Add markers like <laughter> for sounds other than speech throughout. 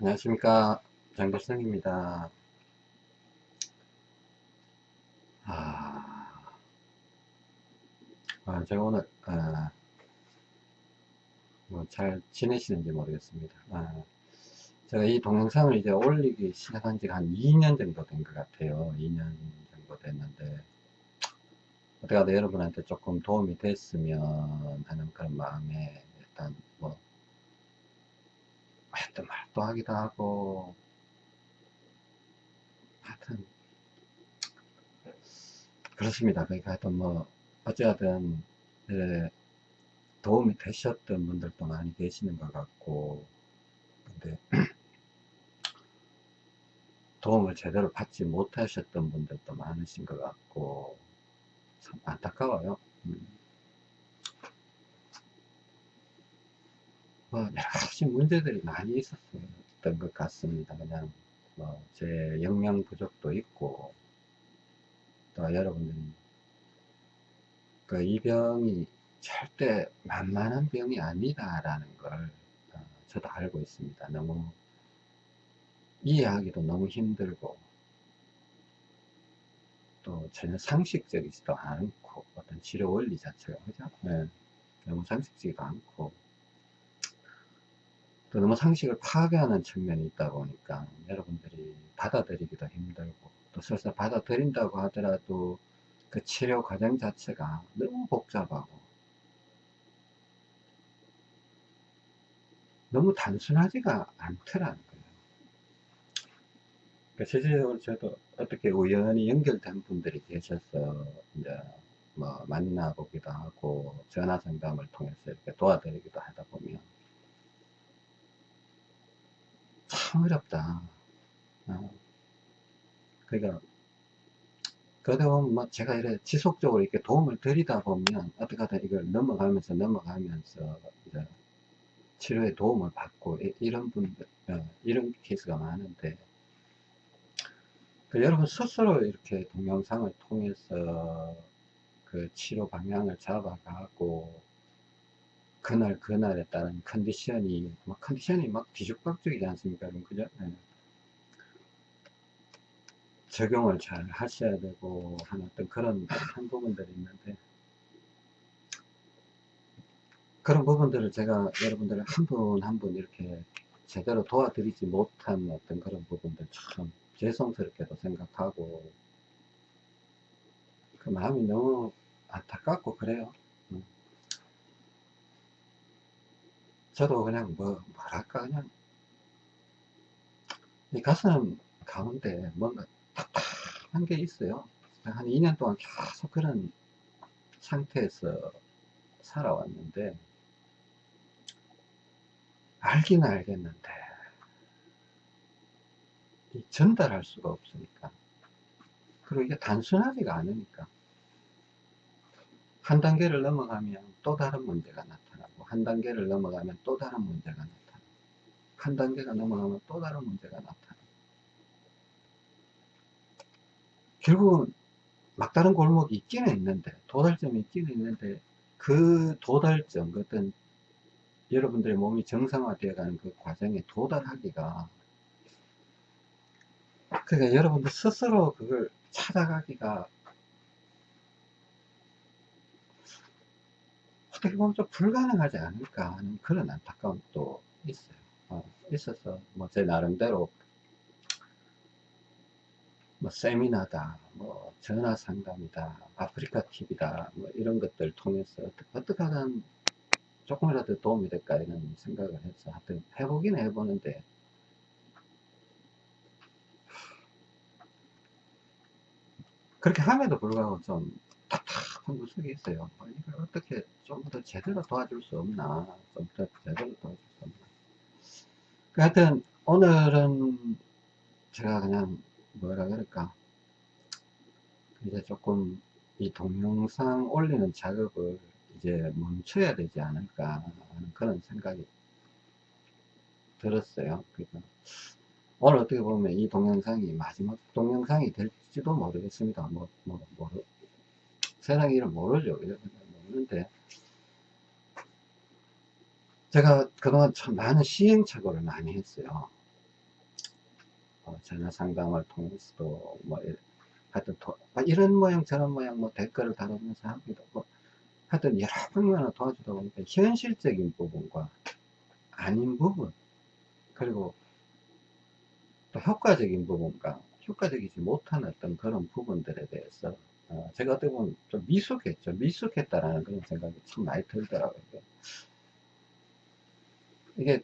안녕하십니까. 장교성입니다. 아, 아 제가 오늘 아, 뭐 잘 지내시는지 모르겠습니다. 아, 제가 이 동영상을 이제 올리기 시작한 지가 한 2년 정도 된 것 같아요. 2년 정도 됐는데 어떻게 여러분한테 조금 도움이 됐으면 하는 그런 마음에 일단 뭐 했던 말도 하기도 하고. 하여튼 그렇습니다. 그러니까 하여튼 뭐 어찌하든 예, 도움이 되셨던 분들도 많이 계시는 것 같고. 근데 <clears throat> 도움을 제대로 받지 못하셨던 분들도 많으신 것 같고. 참 안타까워요. 음. 뭐 여러 가지 문제들이 많이 있었던 것 같습니다. 그냥 뭐제 영양 부족도 있고 또 여러분들이 그 이 병이 절대 만만한 병이 아니다라는 걸 어, 저도 알고 있습니다. 너무 이해하기도 너무 힘들고 또 전혀 상식적이지도 않고 어떤 치료 원리 자체가 그죠? 네. 너무 상식적이지도 않고 또 너무 상식을 파괴하는 측면이 있다 보니까 여러분들이 받아들이기도 힘들고 또 설사 받아들인다고 하더라도 그 치료 과정 자체가 너무 복잡하고 너무 단순하지가 않더라는 거예요. 그러니까 실질적으로 저도 어떻게 우연히 연결된 분들이 계셔서 이제 뭐 만나보기도 하고 전화 상담을 통해서 이렇게 도와드리기도 하다 보면 참 어렵다. 어. 그러니까 그래도 뭐 제가 이래 지속적으로 이렇게 도움을 드리다 보면 어떻게 하든 이걸 넘어가면서 넘어가면서 이제 치료에 도움을 받고 이런 분들 어, 이런 케이스가 많은데 그 여러분 스스로 이렇게 동영상을 통해서 그 치료 방향을 잡아가고 그날 그날에 따른 컨디션이 뭐 컨디션이 막 뒤죽박죽이지 않습니까? 여러분 그죠? 네. 적용을 잘 하셔야 되고 하는 어떤 그런 <laughs> 한 부분들이 있는데. 그런 부분들을 제가 여러분들 한분 한 분 이렇게 제대로 도와드리지 못한 어떤 그런 부분들 참 죄송스럽게도 생각하고. 그 마음이 너무 안타깝고 그래요 저도 그냥 뭐 뭐랄까 그냥. 이 가슴 가운데 뭔가 답답한 게 있어요. 한 2년 동안 계속 그런 상태에서 살아왔는데 알긴 알겠는데 전달할 수가 없으니까. 그리고 이게 단순하지가 않으니까. 한 단계를 넘어가면 또 다른 문제가 나타나고 한 단계를 넘어가면 또 다른 문제가 나타나고 한 단계가 넘어가면 또 다른 문제가 나타나고 결국은 막다른 골목이 있기는 있는데 도달점이 있기는 있는데 그 도달점 어떤 여러분들의 몸이 정상화되어 가는 그 과정에 도달하기가 그러니까 여러분들 스스로 그걸 찾아가기가 어떻게 보면 좀 불가능하지 않을까 하는 그런 안타까움도 있어요. 어, 있어서 뭐 제 나름대로 뭐 세미나다, 뭐 전화 상담이다, 아프리카 TV다, 뭐 이런 것들 통해서 어떻게 하든 조금이라도 도움이 될까 이런 생각을 해서 하여튼 해보긴 해보는데 그렇게 함에도 불구하고 좀 구석이 있어요. 뭐 이걸 어떻게 좀 더 제대로 도와줄 수 없나, 좀 더 제대로 도와줄 수 없나. 그 하여튼, 오늘은 제가 그냥 뭐라 그럴까. 이제 조금 이 동영상 올리는 작업을 이제 멈춰야 되지 않을까 하는 그런 생각이 들었어요. 그러니까 오늘 어떻게 보면 이 동영상이 마지막 동영상이 될지도 모르겠습니다. 뭐, 뭐, 뭐, 세상 일은 모르죠. 모르는데, 제가 그동안 참 많은 시행착오를 많이 했어요. 어, 전화 상담을 통해서도 뭐 이- 하여튼 도- 뭐 이런 모양 저런 모양 뭐 댓글을 다루면서 하기도 뭐 하여튼 여러 방면을 도와주다 보니까 현실적인 부분과 아닌 부분 그리고 또 효과적인 부분과 효과적이지 못한 어떤 그런 부분들에 대해서 어, 제가 어떻게 보면 좀 미숙했죠. 미숙했다라는 그런 생각이 참 많이 들더라고요. 이게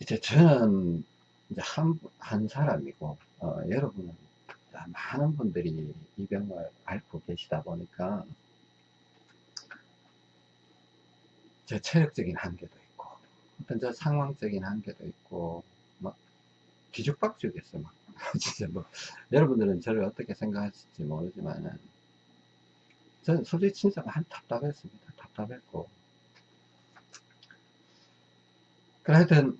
이제 저는 이제 한, 한 사람이고 어, 여러분은 많은 분들이 이 병을 앓고 계시다 보니까 제 체력적인 한계도 있고 어떤 저 상황적인 한계도 있고 막 뒤죽박죽했어요 막 <laughs> 진짜 뭐 여러분들은 저를 어떻게 생각하실지 모르지만은 저는 솔직히 진짜 많이 답답했습니다. 답답했고. 그래 하여튼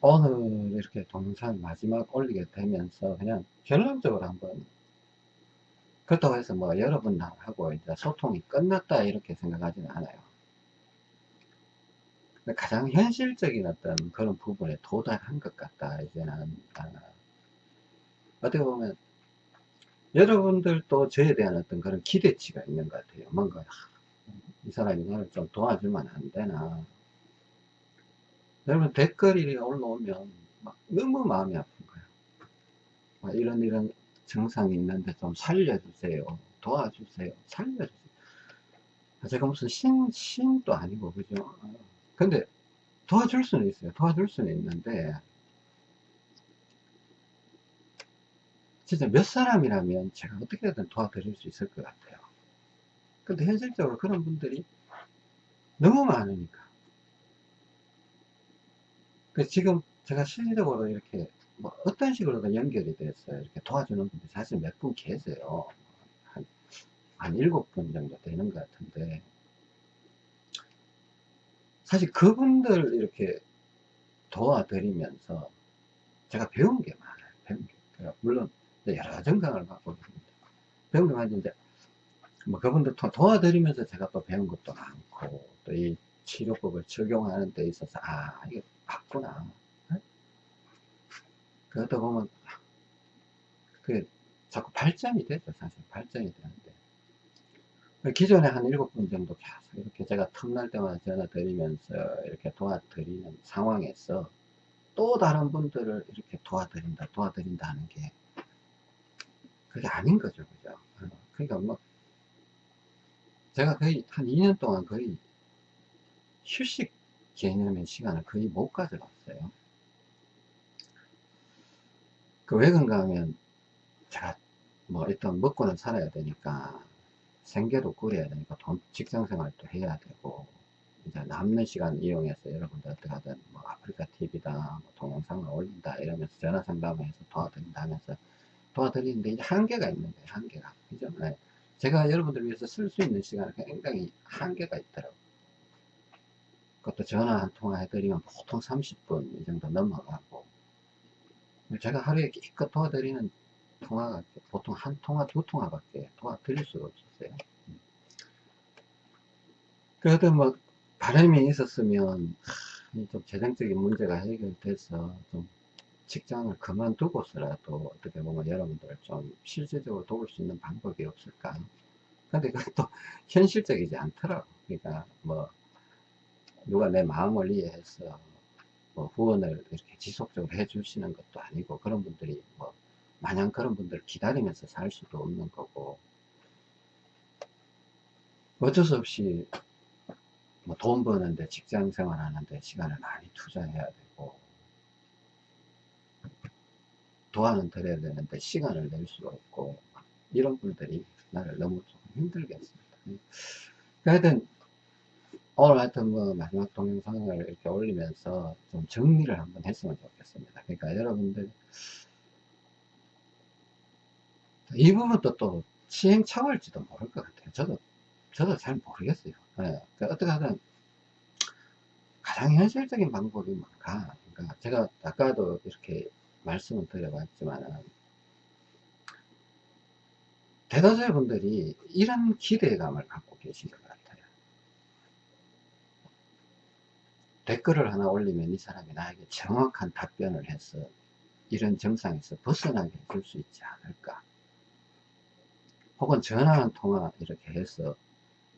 오늘 이렇게 동영상 마지막 올리게 되면서 그냥 결론적으로 한번 그렇다고 해서 뭐 여러분하고 이제 소통이 끝났다 이렇게 생각하지는 않아요. 가장 현실적인 어떤 그런 부분에 도달한 것 같다 이제는. 아, 어떻게 보면 여러분들도 저에 대한 어떤 그런 기대치가 있는 것 같아요. 뭔가 아, 이 사람이 나를 좀 도와주면 안 되나 여러분 댓글이 올라오면 막 너무 마음이 아픈 거예요. 막 이런 이런 증상이 있는데 좀 살려주세요. 도와주세요. 살려주세요. 제가 무슨 신, 신도 아니고, 그죠? 근데 도와줄 수는 있어요. 도와줄 수는 있는데, 진짜 몇 사람이라면 제가 어떻게든 도와드릴 수 있을 것 같아요. 근데 현실적으로 그런 분들이 너무 많으니까. 그 지금 제가 실질적으로 이렇게 뭐 어떤 식으로든 연결이 됐어요. 이렇게 도와주는 분들이 사실 몇 분 계세요. 한, 한 일곱 분 정도 되는 것 같은데. 사실 그분들 이렇게 도와드리면서 제가 배운 게 많아요. 배운 게. 물론 여러 정강을 받고 있습니다. 게 많은데, 뭐 그분들 도, 도와드리면서 제가 또 배운 것도 많고, 또 이 치료법을 적용하는 데 있어서, 아, 이게 맞구나. 그러다 보면, 그게 자꾸 발전이 되죠, 사실. 발전이 되는데. 기존에 한 일곱 분 정도 계속 이렇게 제가 틈날 때마다 전화 드리면서 이렇게 도와드리는 상황에서 또 다른 분들을 이렇게 도와드린다, 도와드린다 하는 게 그게 아닌 거죠, 그죠? 그러니까 뭐, 제가 거의 한 2년 동안 거의 휴식 개념의 시간을 거의 못 가져봤어요. 그 왜 그런가 하면, 제가 뭐 일단 먹고는 살아야 되니까, 생계도 꾸려야 되니까, 돈, 직장 생활도 해야 되고, 이제 남는 시간 이용해서 여러분들 어떻게 하든, 뭐 아프리카 TV다, 뭐 동영상을 올린다, 이러면서 전화 상담을 해서 도와드린다 하면서 도와드리는데 이제 한계가 있는 거예요, 한계가. 그죠? 네. 제가 여러분들 위해서 쓸 수 있는 시간은 굉장히 한계가 있더라고요. 그것도 전화 한 통화 해드리면 보통 30분 이 정도 넘어가고 제가 하루에 기껏 도와드리는 통화가 보통 한 통화 두 통화밖에 도와드릴 수가 없었어요 그래도 뭐 바람이 있었으면 좀 재정적인 문제가 해결돼서 좀 직장을 그만두고서라도 어떻게 보면 여러분들을 좀 실질적으로 도울 수 있는 방법이 없을까? 근데 그것도 <laughs> 현실적이지 않더라고. 그러니까 뭐 누가 내 마음을 이해해서 뭐 후원을 이렇게 지속적으로 해 주시는 것도 아니고 그런 분들이 뭐 마냥 그런 분들을 기다리면서 살 수도 없는 거고 어쩔 수 없이 뭐 돈 버는데 직장 생활 하는데 시간을 많이 투자해야 되고 도와는 드려야 되는데 시간을 낼 수가 없고 이런 분들이 나를 너무 좀 힘들게 했습니다 하여튼 오늘 하여튼 뭐 마지막 동영상을 이렇게 올리면서 좀 정리를 한번 했으면 좋겠습니다. 그러니까 여러분들 이 부분도 또 시행착오일지도 모를 것 같아요. 저도 저도 잘 모르겠어요. 네. 그러니까 어떻게 하든 가장 현실적인 방법이 뭔가 그러니까 제가 아까도 이렇게 말씀을 드려봤지만 대다수의 분들이 이런 기대감을 갖고 계신 것 같아요. 댓글을 하나 올리면 이 사람이 나에게 정확한 답변을 해서 이런 정상에서 벗어나게 해줄 수 있지 않을까 혹은 전화 한 통화 이렇게 해서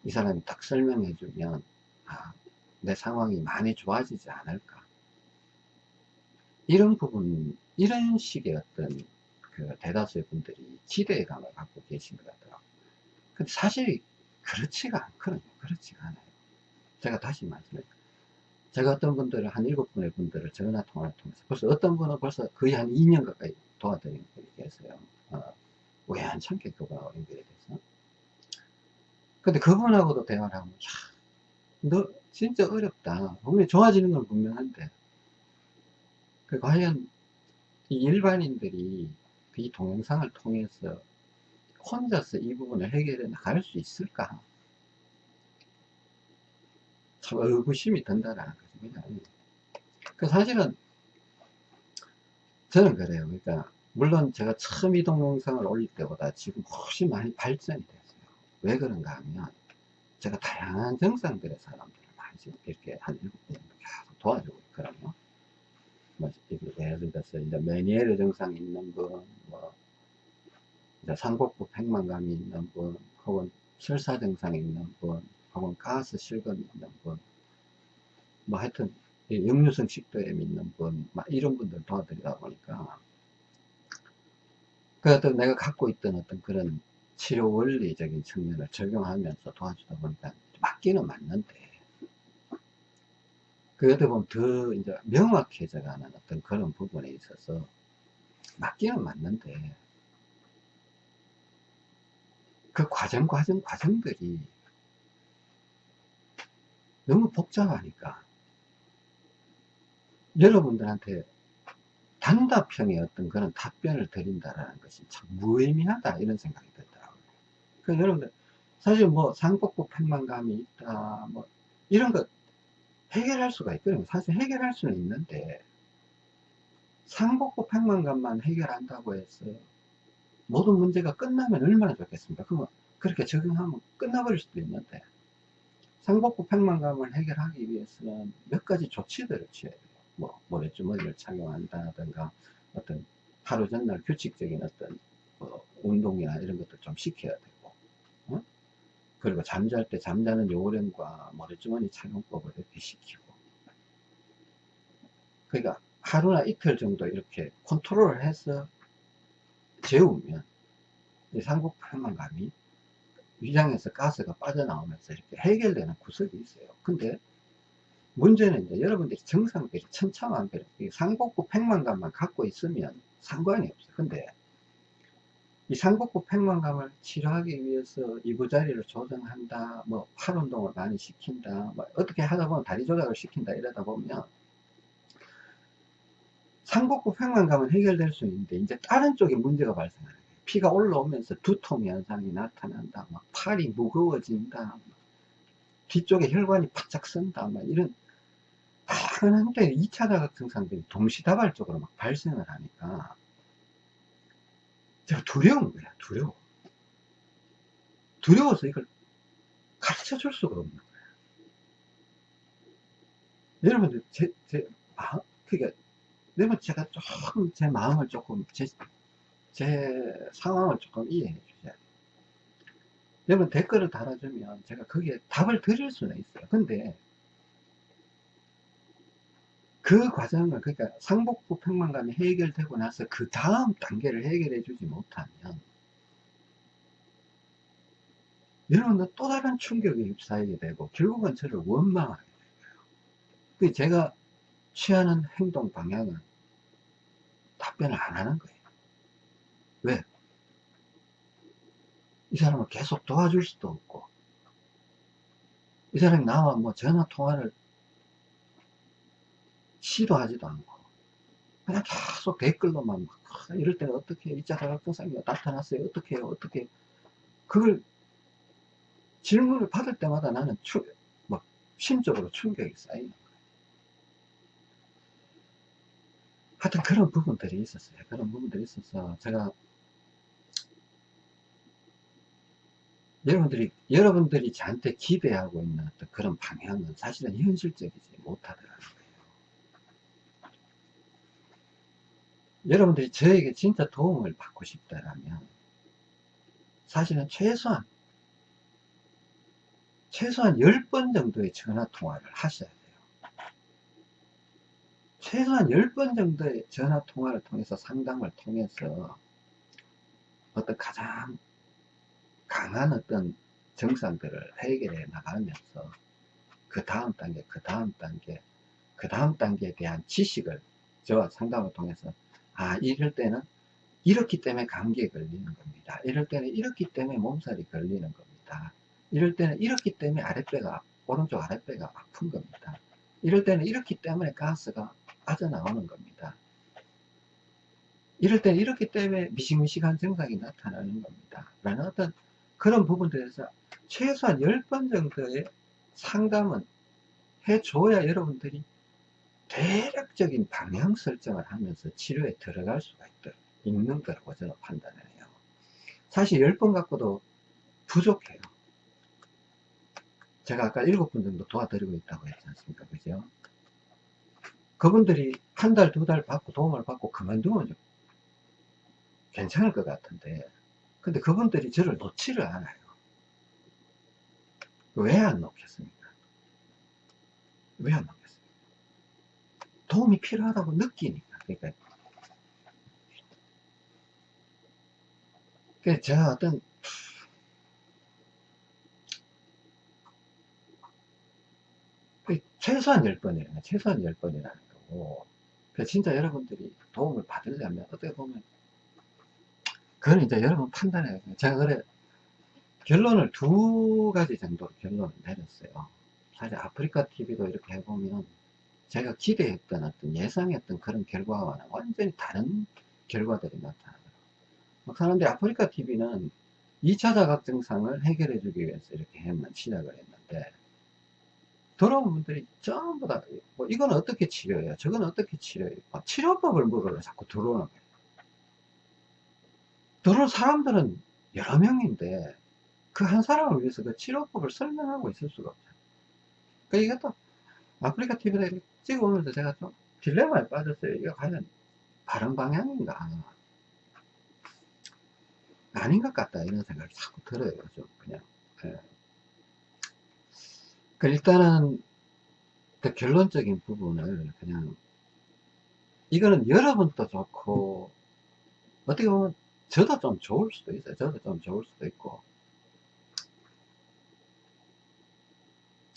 이 사람이 딱 설명해 주면 아, 내 상황이 많이 좋아지지 않을까 이런 부분 이런 식의 어떤 그 대다수의 분들이 기대감을 갖고 계신 것 같더라고요 근데 사실 그렇지가 않거든요 그렇지가 않아요 제가 다시 말씀드릴게요 제가 어떤 분들을 한 일곱 분의 분들을 전화 통화를 통해서 벌써 어떤 분은 벌써 거의 한 2년 가까이 도와드린 분이 계세요. 어, 우연찮게 그분하고 연결이 돼서. 근데 그분하고도 대화를 하면, 야, 너 진짜 어렵다. 분명히 좋아지는 건 분명한데. 그 과연 이 일반인들이 이 동영상을 통해서 혼자서 이 부분을 해결해 나갈 수 있을까? 참 의구심이 든다라는 것입니다. 그 사실은 저는 그래요. 그러니까 물론 제가 처음 이 동영상을 올릴 때보다 지금 훨씬 많이 발전이 됐어요. 왜 그런가 하면 제가 다양한 정상들의 사람들을 많이 이렇게 한 일곱 분 계속 도와주고 있거든요. 뭐 예를 들어서 이제 메니에르 증상이 있는 분, 뭐 이제 상복부 팽만감이 있는 분, 혹은 설사 증상이 있는 분, 혹은 가스 실금이 있는 분, 뭐 하여튼 역류성 식도염 있는 분, 막 이런 분들 도와드리다 보니까 그 어떤 내가 갖고 있던 어떤 그런 치료 원리적인 측면을 적용하면서 도와주다 보니까 맞기는 맞는데 그 어떻게 보면 더 이제 명확해져 가는 어떤 그런 부분에 있어서 맞기는 맞는데 그 과정 과정 과정들이 너무 복잡하니까 여러분들한테 단답형의 어떤 그런 답변을 드린다라는 것이 참 무의미하다 이런 생각이 들더라고요. 그 여러분들 사실 뭐 상복부 팽만감이 있다 뭐 이런 거 해결할 수가 있거든요. 사실 해결할 수는 있는데 상복부 팽만감만 해결한다고 해서 모든 문제가 끝나면 얼마나 좋겠습니까? 그러면 그렇게 적용하면 끝나버릴 수도 있는데 상복부 팽만감을 해결하기 위해서는 몇 가지 조치들을 취해야 돼요. 뭐, 모래주머니를 착용한다든가, 어떤 하루 전날 규칙적인 어떤 뭐 운동이나 이런 것들 좀 시켜야 어? 그리고 잠잘 때 잠자는 요령과 모래주머니 착용법을 이렇게 시키고, 그러니까 하루나 이틀 정도 이렇게 컨트롤을 해서 재우면, 이 상복부 팽만감이 위장에서 가스가 빠져나오면서 이렇게 해결되는 구석이 있어요. 근데 문제는 이제 여러분들이 정상들이 천차만별 상복부 팽만감만 갖고 있으면 상관이 없어요. 근데 이 상복부 팽만감을 치료하기 위해서 이부자리를 조정한다, 뭐 팔 운동을 많이 시킨다, 뭐 어떻게 하다 보면 다리 조작을 시킨다 이러다 보면 상복부 팽만감은 해결될 수 있는데 이제 다른 쪽에 문제가 발생하는 거예요. 피가 올라오면서 두통 현상이 나타난다. 막 팔이 무거워진다. 뒤쪽에 혈관이 바짝 쓴다. 막 이런 다양한데 2차 자극 증상들이 동시다발적으로 막 발생을 하니까 제가 두려운 거야. 두려워. 두려워서 이걸 가르쳐 줄 수가 없는 거야. 여러분들 제, 제 마음, 그러니까 여러분 제가 조금 제 마음을 조금 제, 제 상황을 조금 이해해 주셔야 돼요. 여러분 댓글을 달아주면 제가 거기에 답을 드릴 수는 있어요. 근데 그 과정을 그러니까 상복부 팽만감이 해결되고 나서 그 다음 단계를 해결해 주지 못하면 여러분은 또 다른 충격에 휩싸이게 되고 결국은 저를 원망하게 돼요. 제가 취하는 행동 방향은 답변을 안 하는 거예요. 왜? 이 사람을 계속 도와줄 수도 없고, 이 사람이 나와 뭐 전화 통화를 시도하지도 않고, 그냥 계속 댓글로만 막, 아, 이럴 때는 어떻게, 이자 사각증상이 나타났어요? 어떻게 해요? 어떻게, 그걸 질문을 받을 때마다 나는 추, 막, 심적으로 충격이 쌓이는 거예요. 하여튼 그런 부분들이 있었어요. 그런 부분들이 있어서 제가 여러분들이, 여러분들이 저한테 기대하고 있는 어떤 그런 방향은 사실은 현실적이지 못하더라는 거예요. 여러분들이 저에게 진짜 도움을 받고 싶다라면 사실은 최소한 최소한 10번 정도의 전화 통화를 하셔야 돼요. 최소한 10번 정도의 전화 통화를 통해서 상담을 통해서 어떤 가장 강한 어떤 증상들을 해결해 나가면서 그 다음 단계, 그 다음 단계, 그 다음 단계에 대한 지식을 저와 상담을 통해서 아, 이럴 때는 이렇기 때문에 감기에 걸리는 겁니다. 이럴 때는 이렇기 때문에 몸살이 걸리는 겁니다. 이럴 때는 이렇기 때문에 아랫배가, 오른쪽 아랫배가 아픈 겁니다. 이럴 때는 이렇기 때문에 가스가 빠져나오는 겁니다. 이럴 때는 이렇기 때문에 미식미식한 증상이 나타나는 겁니다. 라는 어떤 그런 부분들에서 최소한 10번 정도의 상담은 해줘야 여러분들이 대략적인 방향 설정을 하면서 치료에 들어갈 수가 있다, 있는 거라고 저는 판단을 해요. 사실 10번 갖고도 부족해요. 제가 아까 7분 정도 도와드리고 있다고 했지 않습니까? 그죠? 그분들이 한 달, 두 달 받고 도움을 받고 그만두면 좀 괜찮을 것 같은데 근데 그분들이 저를 놓지를 않아요. 왜 안 놓겠습니까? 왜 안 놓겠습니까? 도움이 필요하다고 느끼니까. 그러니까, 그 제가 어떤 그 최소한 10번이에요. 최소한 10번이라는 거고. 그 진짜 여러분들이 도움을 받으려면 어떻게 보면 그건 이제 여러분 판단해요. 제가 그래 결론을 두 가지 정도로 결론을 내렸어요. 사실 아프리카 TV도 이렇게 해보면 제가 기대했던 어떤 예상했던 그런 결과와는 완전히 다른 결과들이 나타나더라고요. 막 사람들이 아프리카 TV는 2차 자각 증상을 해결해 주기 위해서 이렇게 했는, 시작을 했는데, 들어온 분들이 전부 다, 뭐, 이건 어떻게 치료해요? 저건 어떻게 치료해요? 치료법을 물으러 자꾸 들어오는 거예요. 들어온 사람들은 여러 명인데, 그 한 사람을 위해서 그 치료법을 설명하고 있을 수가 없잖아요. 그러니까 이것도 아프리카 TV를 찍어오면서 제가 좀 딜레마에 빠졌어요. 이거 과연 바른 방향인가? 아닌 것 같다. 이런 생각이 자꾸 들어요. 좀 그냥. 예. 그 일단은 그 결론적인 부분을 그냥 이거는 여러분도 좋고 어떻게 보면 저도 좀 좋을 수도 있어요. 저도 좀 좋을 수도 있고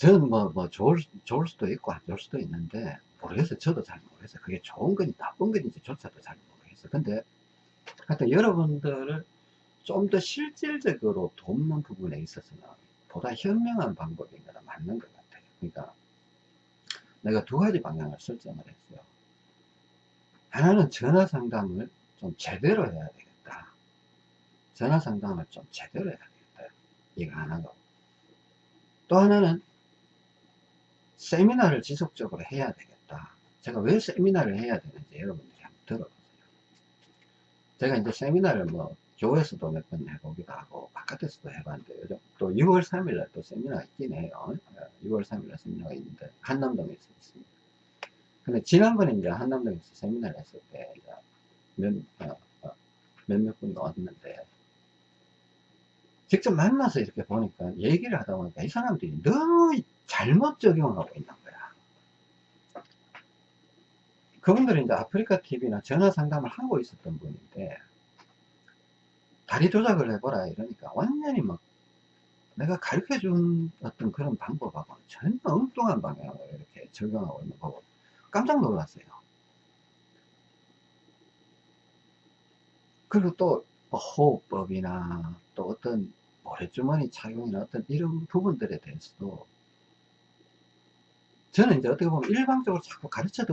저는 뭐, 뭐, 좋을, 좋을 수도 있고, 안 좋을 수도 있는데, 모르겠어요. 저도 잘 모르겠어요. 그게 좋은 건지 나쁜 건지 조차도 잘 모르겠어요. 근데, 하여튼 여러분들을 좀 더 실질적으로 돕는 부분에 있어서는 보다 현명한 방법인 거나 맞는 것 같아요. 그러니까, 내가 두 가지 방향을 설정을 했어요. 하나는 전화 상담을 좀 제대로 해야 되겠다. 전화 상담을 좀 제대로 해야 되겠다. 이거 하나고. 또 하나는 세미나를 지속적으로 해야 되겠다. 제가 왜 세미나를 해야 되는지 여러분들이 한번 들어보세요. 제가 이제 세미나를 뭐 교회에서도 몇 번 해보기도 하고 바깥에서도 해봤는데 요즘 또 6월 3일날 또 세미나가 있긴 해요. 6월 3일날 세미나가 있는데 한남동에서 있습니다. 근데 지난번에 이제 한남동에서 세미나를 했을 때 몇, 어, 어, 몇몇 분이 왔는데 직접 만나서 이렇게 보니까 얘기를 하다 보니까 이 사람들이 너무 잘못 적용하고 있는 거야. 그분들은 이제 아프리카 TV나 전화 상담을 하고 있었던 분인데, 다리 조작을 해보라 이러니까 완전히 막 내가 가르쳐 준 어떤 그런 방법하고 전혀 엉뚱한 방향으로 이렇게 적용하고 있는 거고 깜짝 놀랐어요. 그리고 또뭐 호흡법이나 또 어떤 모래주머니 착용이나 어떤 이런 부분들에 대해서도 저는 이제 어떻게 보면 일방적으로 자꾸 가르쳐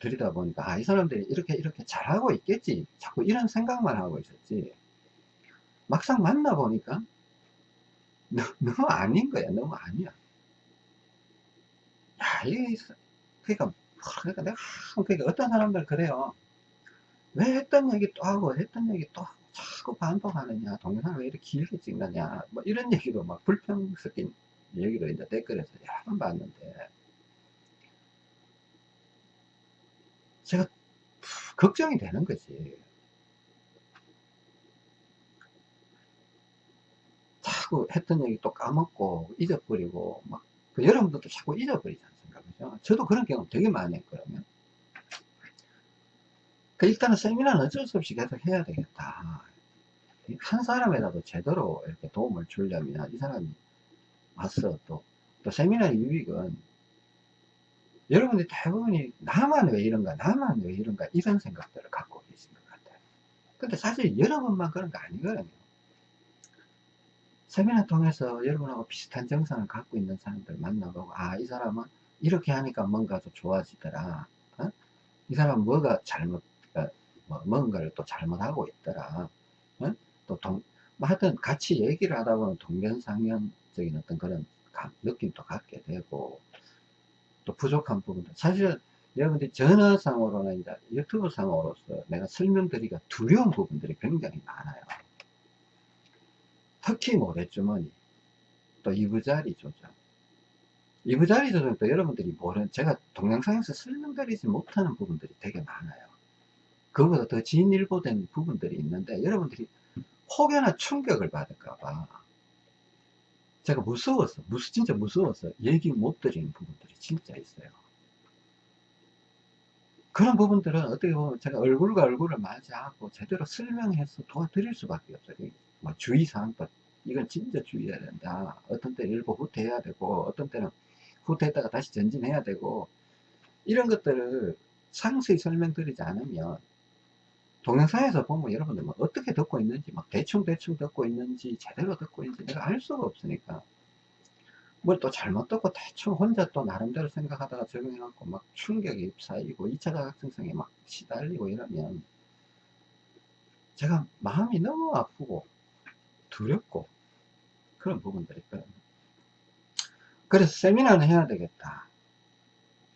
드리다 보니까 아, 이 사람들이 이렇게 이렇게 잘하고 있겠지. 자꾸 이런 생각만 하고 있었지. 막상 만나 보니까 너무 아닌 거야. 너무 아니야. 야 이게 그러니까 그러니까 내가 그러니까 어떤 사람들 그래요. 왜 했던 얘기 또 하고 했던 얘기 또 하고 자꾸 반복하느냐. 동영상을 왜 이렇게 길게 찍느냐. 뭐 이런 얘기도 막 불평 섞인 얘기도 이제 댓글에서 여러 번 봤는데 제가 걱정이 되는 거지. 자꾸 했던 얘기 또 까먹고 잊어버리고 막 그 여러분들도 자꾸 잊어버리지 않습니까? 그죠? 저도 그런 경험 되게 많이 했거든요. 그 일단은 세미나는 어쩔 수 없이 계속 해야 되겠다. 한 사람이라도 제대로 이렇게 도움을 주려면 이 사람이 왔어 또, 또 세미나의 유익은 여러분들이 대부분이 나만 왜 이런가 나만 왜 이런가 이런 생각들을 갖고 계신 것 같아요. 근데 사실 여러분만 그런 거 아니거든요. 세미나 통해서 여러분하고 비슷한 정상을 갖고 있는 사람들 만나보고 아 이 사람은 이렇게 하니까 뭔가 좀 좋아지더라. 어? 이 사람은 뭐가 잘못 어, 뭐 뭔가를 또 잘못하고 있더라. 어? 또 동, 뭐 하여튼 같이 얘기를 하다 보면 동변상련 적인 어떤 그런 감, 느낌도 갖게 되고 또 부족한 부분도 사실 여러분들이 전화상으로나 이제 유튜브 상으로서 내가 설명드리기가 두려운 부분들이 굉장히 많아요. 특히 모래주머니 또 이부자리 조정. 이부자리 조정도 여러분들이 모르는 제가 동영상에서 설명드리지 못하는 부분들이 되게 많아요. 그보다 더 진일보된 부분들이 있는데 여러분들이 혹여나 충격을 받을까봐 제가 무서워서 무서 진짜 무서워서 얘기 못 드리는 부분들이 진짜 있어요. 그런 부분들은 어떻게 보면 제가 얼굴과 얼굴을 맞이하고 제대로 설명해서 도와드릴 수밖에 없어요. 뭐 주의사항도 이건 진짜 주의해야 된다. 어떤 때는 일부 후퇴해야 되고 어떤 때는 후퇴했다가 다시 전진해야 되고 이런 것들을 상세히 설명드리지 않으면 동영상에서 보면 여러분들 뭐 어떻게 듣고 있는지 막 대충대충 듣고 있는지 제대로 듣고 있는지 내가 알 수가 없으니까. 뭘 또 잘못 듣고 대충 혼자 또 나름대로 생각하다가 적용해갖고 막 충격이 쌓이고 2차 자각증상에 막 시달리고 이러면 제가 마음이 너무 아프고 두렵고 그런 부분들이 있거든요. 그래서 세미나는 해야 되겠다.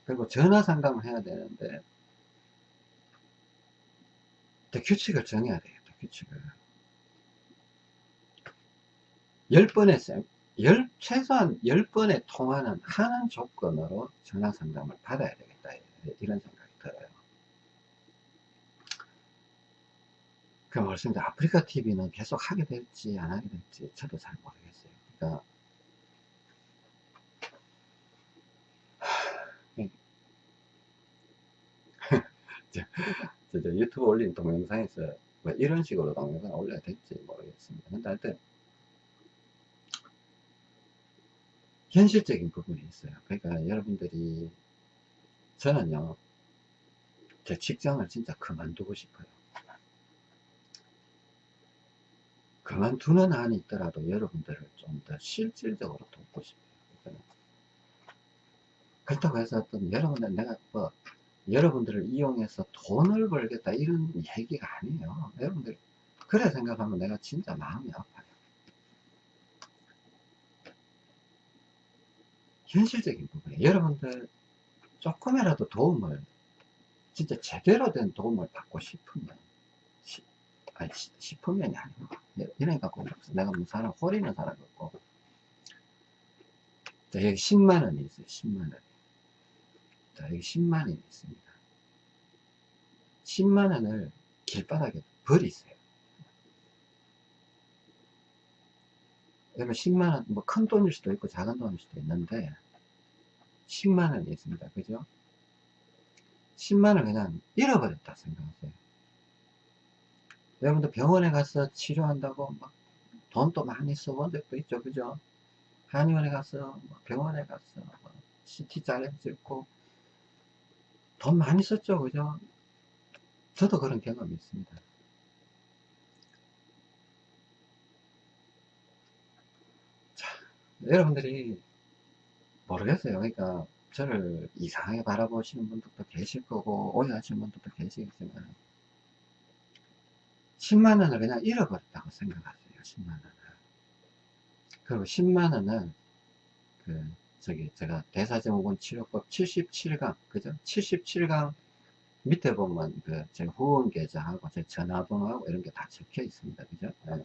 그리고 전화 상담을 해야 되는데 규칙을 정해야 되겠다 규칙을 10번의 쌤, 10, 최소한 10번의 통화는 하는 조건으로 전화 상담을 받아야 되겠다 이런 생각이 들어요. 그 말씀드린 아프리카 TV는 계속 하게 될지 안 하게 될지 저도 잘 모르겠어요. 그러니까 저, <laughs> 저, 저 유튜브 올린 동영상에서 뭐 이런 식으로 동영상 올려야 될지 모르겠습니다. 근데 하여튼 현실적인 부분이 있어요. 그러니까 여러분들이 저는요 제 직장을 진짜 그만두고 싶어요. 그만두는 한이 있더라도 여러분들을 좀 더 실질적으로 돕고 싶어요. 그렇다고 해서 어떤 여러분들 내가 뭐 여러분들을 이용해서 돈을 벌겠다 이런 얘기가 아니에요. 여러분들 그래 생각하면 내가 진짜 마음이 아파요. 현실적인 부분에 여러분들 조금이라도 도움을 진짜 제대로 된 도움을 받고 싶으면 시, 아니 싶으면이 아니고 이러니까 꼭 내가 뭐 사람 호리는 사람 없고. 자 여기 10만원이 있어요 10만원 자 여기 10만 원이 있습니다. 10만 원을 길바닥에 버리세요. 여러분 10만 원 뭐 큰 돈일 수도 있고 작은 돈일 수도 있는데 10만 원이 있습니다. 그죠? 10만 원 그냥 잃어버렸다 생각하세요. 여러분들 병원에 가서 치료한다고 막 돈도 많이 써본 적도 있죠. 그죠? 한의원에 가서 뭐 병원에 가서 뭐 CT 잘라 찍고 돈 많이 썼죠 그죠 저도 그런 경험이 있습니다 여러분들이 모르겠어요. 그러니까 저를 이상하게 바라보시는 분들도 계실 거고 오해하시는 분들도 계시겠지만 10만원을 그냥 잃어버렸다고 생각하세요. 10만원을 그리고 10만원은 그 저기 제가 대사증후군 치료법 77강 그죠? 77강 밑에 보면 그 제 후원 계좌하고 제 전화번호하고 이런 게 다 적혀 있습니다. 그죠? 네.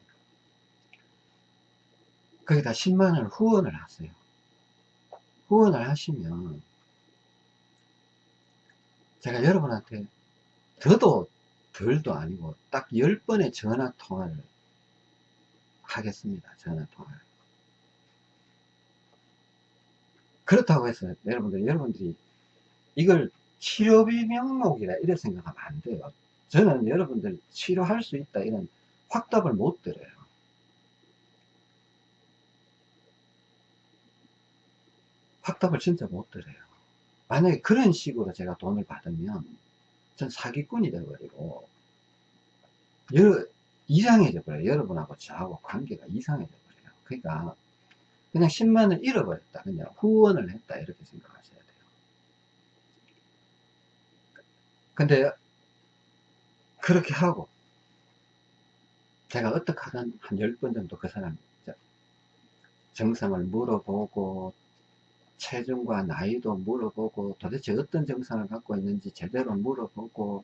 거기다 10만원을 후원을 하세요. 후원을 하시면 제가 여러분한테 더도 덜도 아니고 딱 10번의 전화 통화를 하겠습니다. 전화 통화를. 그렇다고 해서 여러분들, 여러분들이 이걸 치료비 명목이라 이래 생각하면 안 돼요. 저는 여러분들 치료할 수 있다 이런 확답을 못 드려요. 확답을 진짜 못 드려요. 만약에 그런 식으로 제가 돈을 받으면 전 사기꾼이 되어버리고 여러, 이상해져 버려요. 여러분하고 저하고 관계가 이상해져 버려요. 그러니까 그냥 10만원 잃어버렸다. 그냥 후원을 했다. 이렇게 생각하셔야 돼요. 근데 그렇게 하고 제가 어떻게 하든 한 10번 정도 그 사람 정상을 물어보고 체중과 나이도 물어보고 도대체 어떤 증상을 갖고 있는지 제대로 물어보고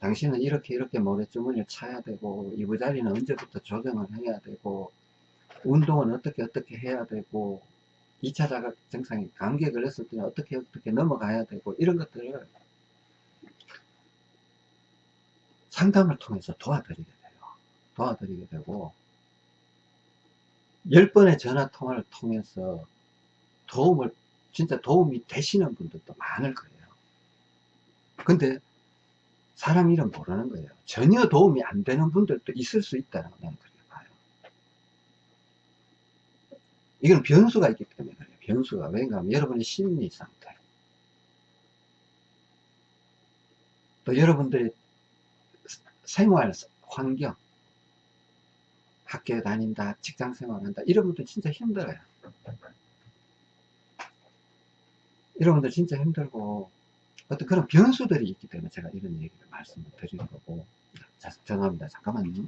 당신은 이렇게 이렇게 모래주머니를 차야 되고 이부자리는 언제부터 조정을 해야 되고 운동은 어떻게 어떻게 해야 되고 2차 자각 증상이 감기에 걸렸을 때는 어떻게 어떻게 넘어가야 되고 이런 것들을 상담을 통해서 도와드리게 돼요. 도와드리게 되고 10번의 전화 통화를 통해서 도움을 진짜 도움이 되시는 분들도 많을 거예요. 근데 사람 이름 모르는 거예요. 전혀 도움이 안 되는 분들도 있을 수 그렇게 봐요. 이건 변수가 있기 때문에 그래요. 변수가. 왜냐 하면 그러니까 여러분의 심리 상태. 또 여러분들의 생활 환경. 학교 다닌다, 직장 생활한다. 이런 분들 진짜 힘들어요. 여러분들 진짜 힘들고 어떤 그런 변수들이 있기 때문에 제가 이런 얘기를 말씀을 드리는 거고 자, 죄송합니다 잠깐만요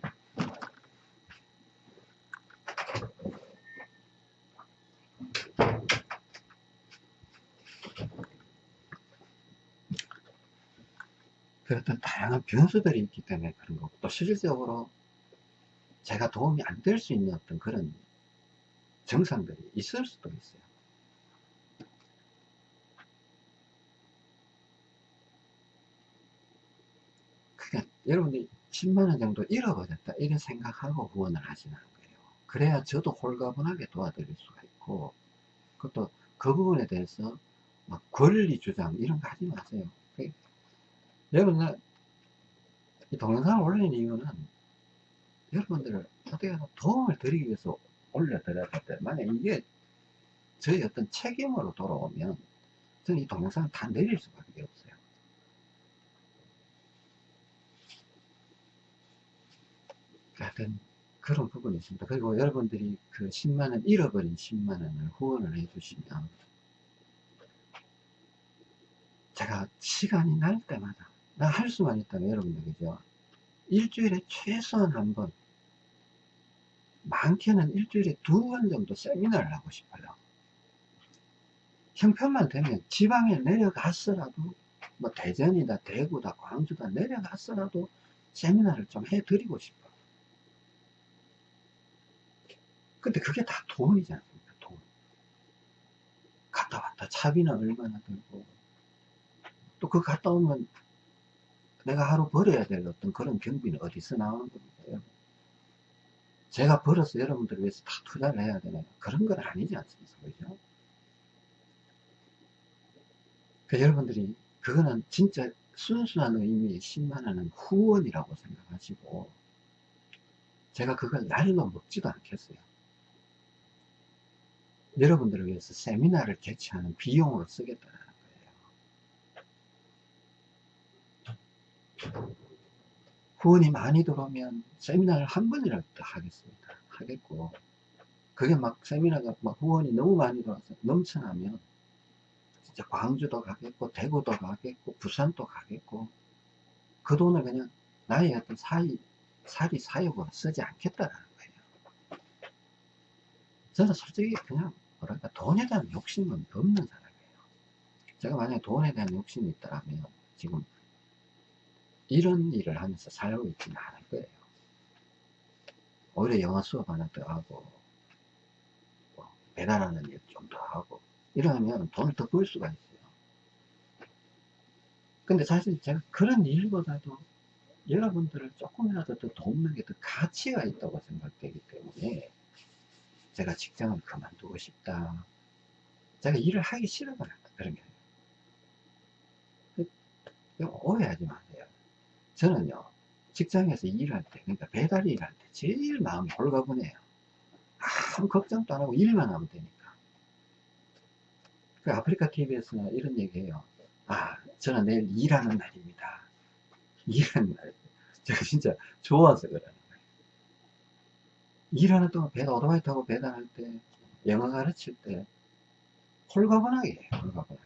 그 어떤 다양한 변수들이 있기 때문에 그런 거고 또 실질적으로 제가 도움이 안 될 수 있는 어떤 그런 정상들이 있을 수도 있어요. 여러분들이 10만원 정도 잃어버렸다 이런 생각하고 후원을 하시는 거예요. 그래야 저도 홀가분하게 도와드릴 수가 있고 그것도 그 부분에 대해서 막 권리 주장 이런 거 하지 마세요. 여러분들 이 동영상을 올리는 이유는 여러분들을 어떻게 도움을 드리기 위해서 올려드려야 될 만약 이게 저희 어떤 책임으로 돌아오면 저는 이 동영상을 다 내릴 수밖에 없어요 하여튼 그런 부분이 있습니다. 그리고 여러분들이 그 10만원, 잃어버린 10만원을 후원을 해주시면 제가 시간이 날 때마다 나 할 수만 있다면 여러분들 그죠? 일주일에 최소한 한 번, 많게는 일주일에 두 번 정도 세미나를 하고 싶어요. 형편만 되면 지방에 내려갔어라도 뭐 대전이다, 대구다, 광주다 내려갔어라도 세미나를 좀 해드리고 싶어요. 근데 그게 다 돈이지 않습니까? 돈. 갔다 왔다 차비는 얼마나 들고 또 그 갔다 오면 내가 하루 벌어야 될 어떤 그런 경비는 어디서 나오는 겁니까? 제가 벌어서 여러분들을 위해서 다 투자를 해야 되나요? 그런 건 아니지 않습니까? 그죠? 그 여러분들이 그거는 진짜 순수한 의미의 10만원은 후원이라고 생각하시고 제가 그걸 날로 먹지도 않겠어요. 여러분들을 위해서 세미나를 개최하는 비용으로 쓰겠다는 거예요. 후원이 많이 들어오면 세미나를 한 번이라도 하겠습니다. 하겠고, 그게 막 세미나가 막 후원이 너무 많이 들어와서 넘쳐나면 진짜 광주도 가겠고, 대구도 가겠고, 부산도 가겠고, 그 돈을 그냥 나의 어떤 사이, 사리 사욕으로 쓰지 않겠다라는 거예요. 저는 솔직히 그냥 뭐랄까 돈에 대한 욕심은 없는 사람이에요 제가 만약에 돈에 대한 욕심이 있다면 지금 이런 일을 하면서 살고 있지는 않을 거예요 오히려 영어 수업 하나 더 하고 뭐 배달하는 일 좀 더 하고 이러면 돈을 더 벌 수가 있어요 근데 사실 제가 그런 일보다도 여러분들을 조금이라도 더 돕는 게 더 가치가 있다고 생각되기 때문에 제가 직장을 그만두고 싶다. 제가 일을 하기 싫어요. 그런 게 아니에요. 이거 오해하지 마세요. 저는요, 직장에서 일할 때, 그러니까 배달 일할 때 제일 마음이 홀가분해요. 아무 걱정도 안 하고 일만 하면 되니까. 그 아프리카 TV에서는 이런 얘기해요. 아, 저는 내일 일하는 날입니다. 일하는 날. 제가 진짜 좋아서 그러는 거예요. 일하는 동안 배달, 오토바이 타고 배달할 때, 영어 가르칠 때, 홀가분하게 해요, 홀가분하게.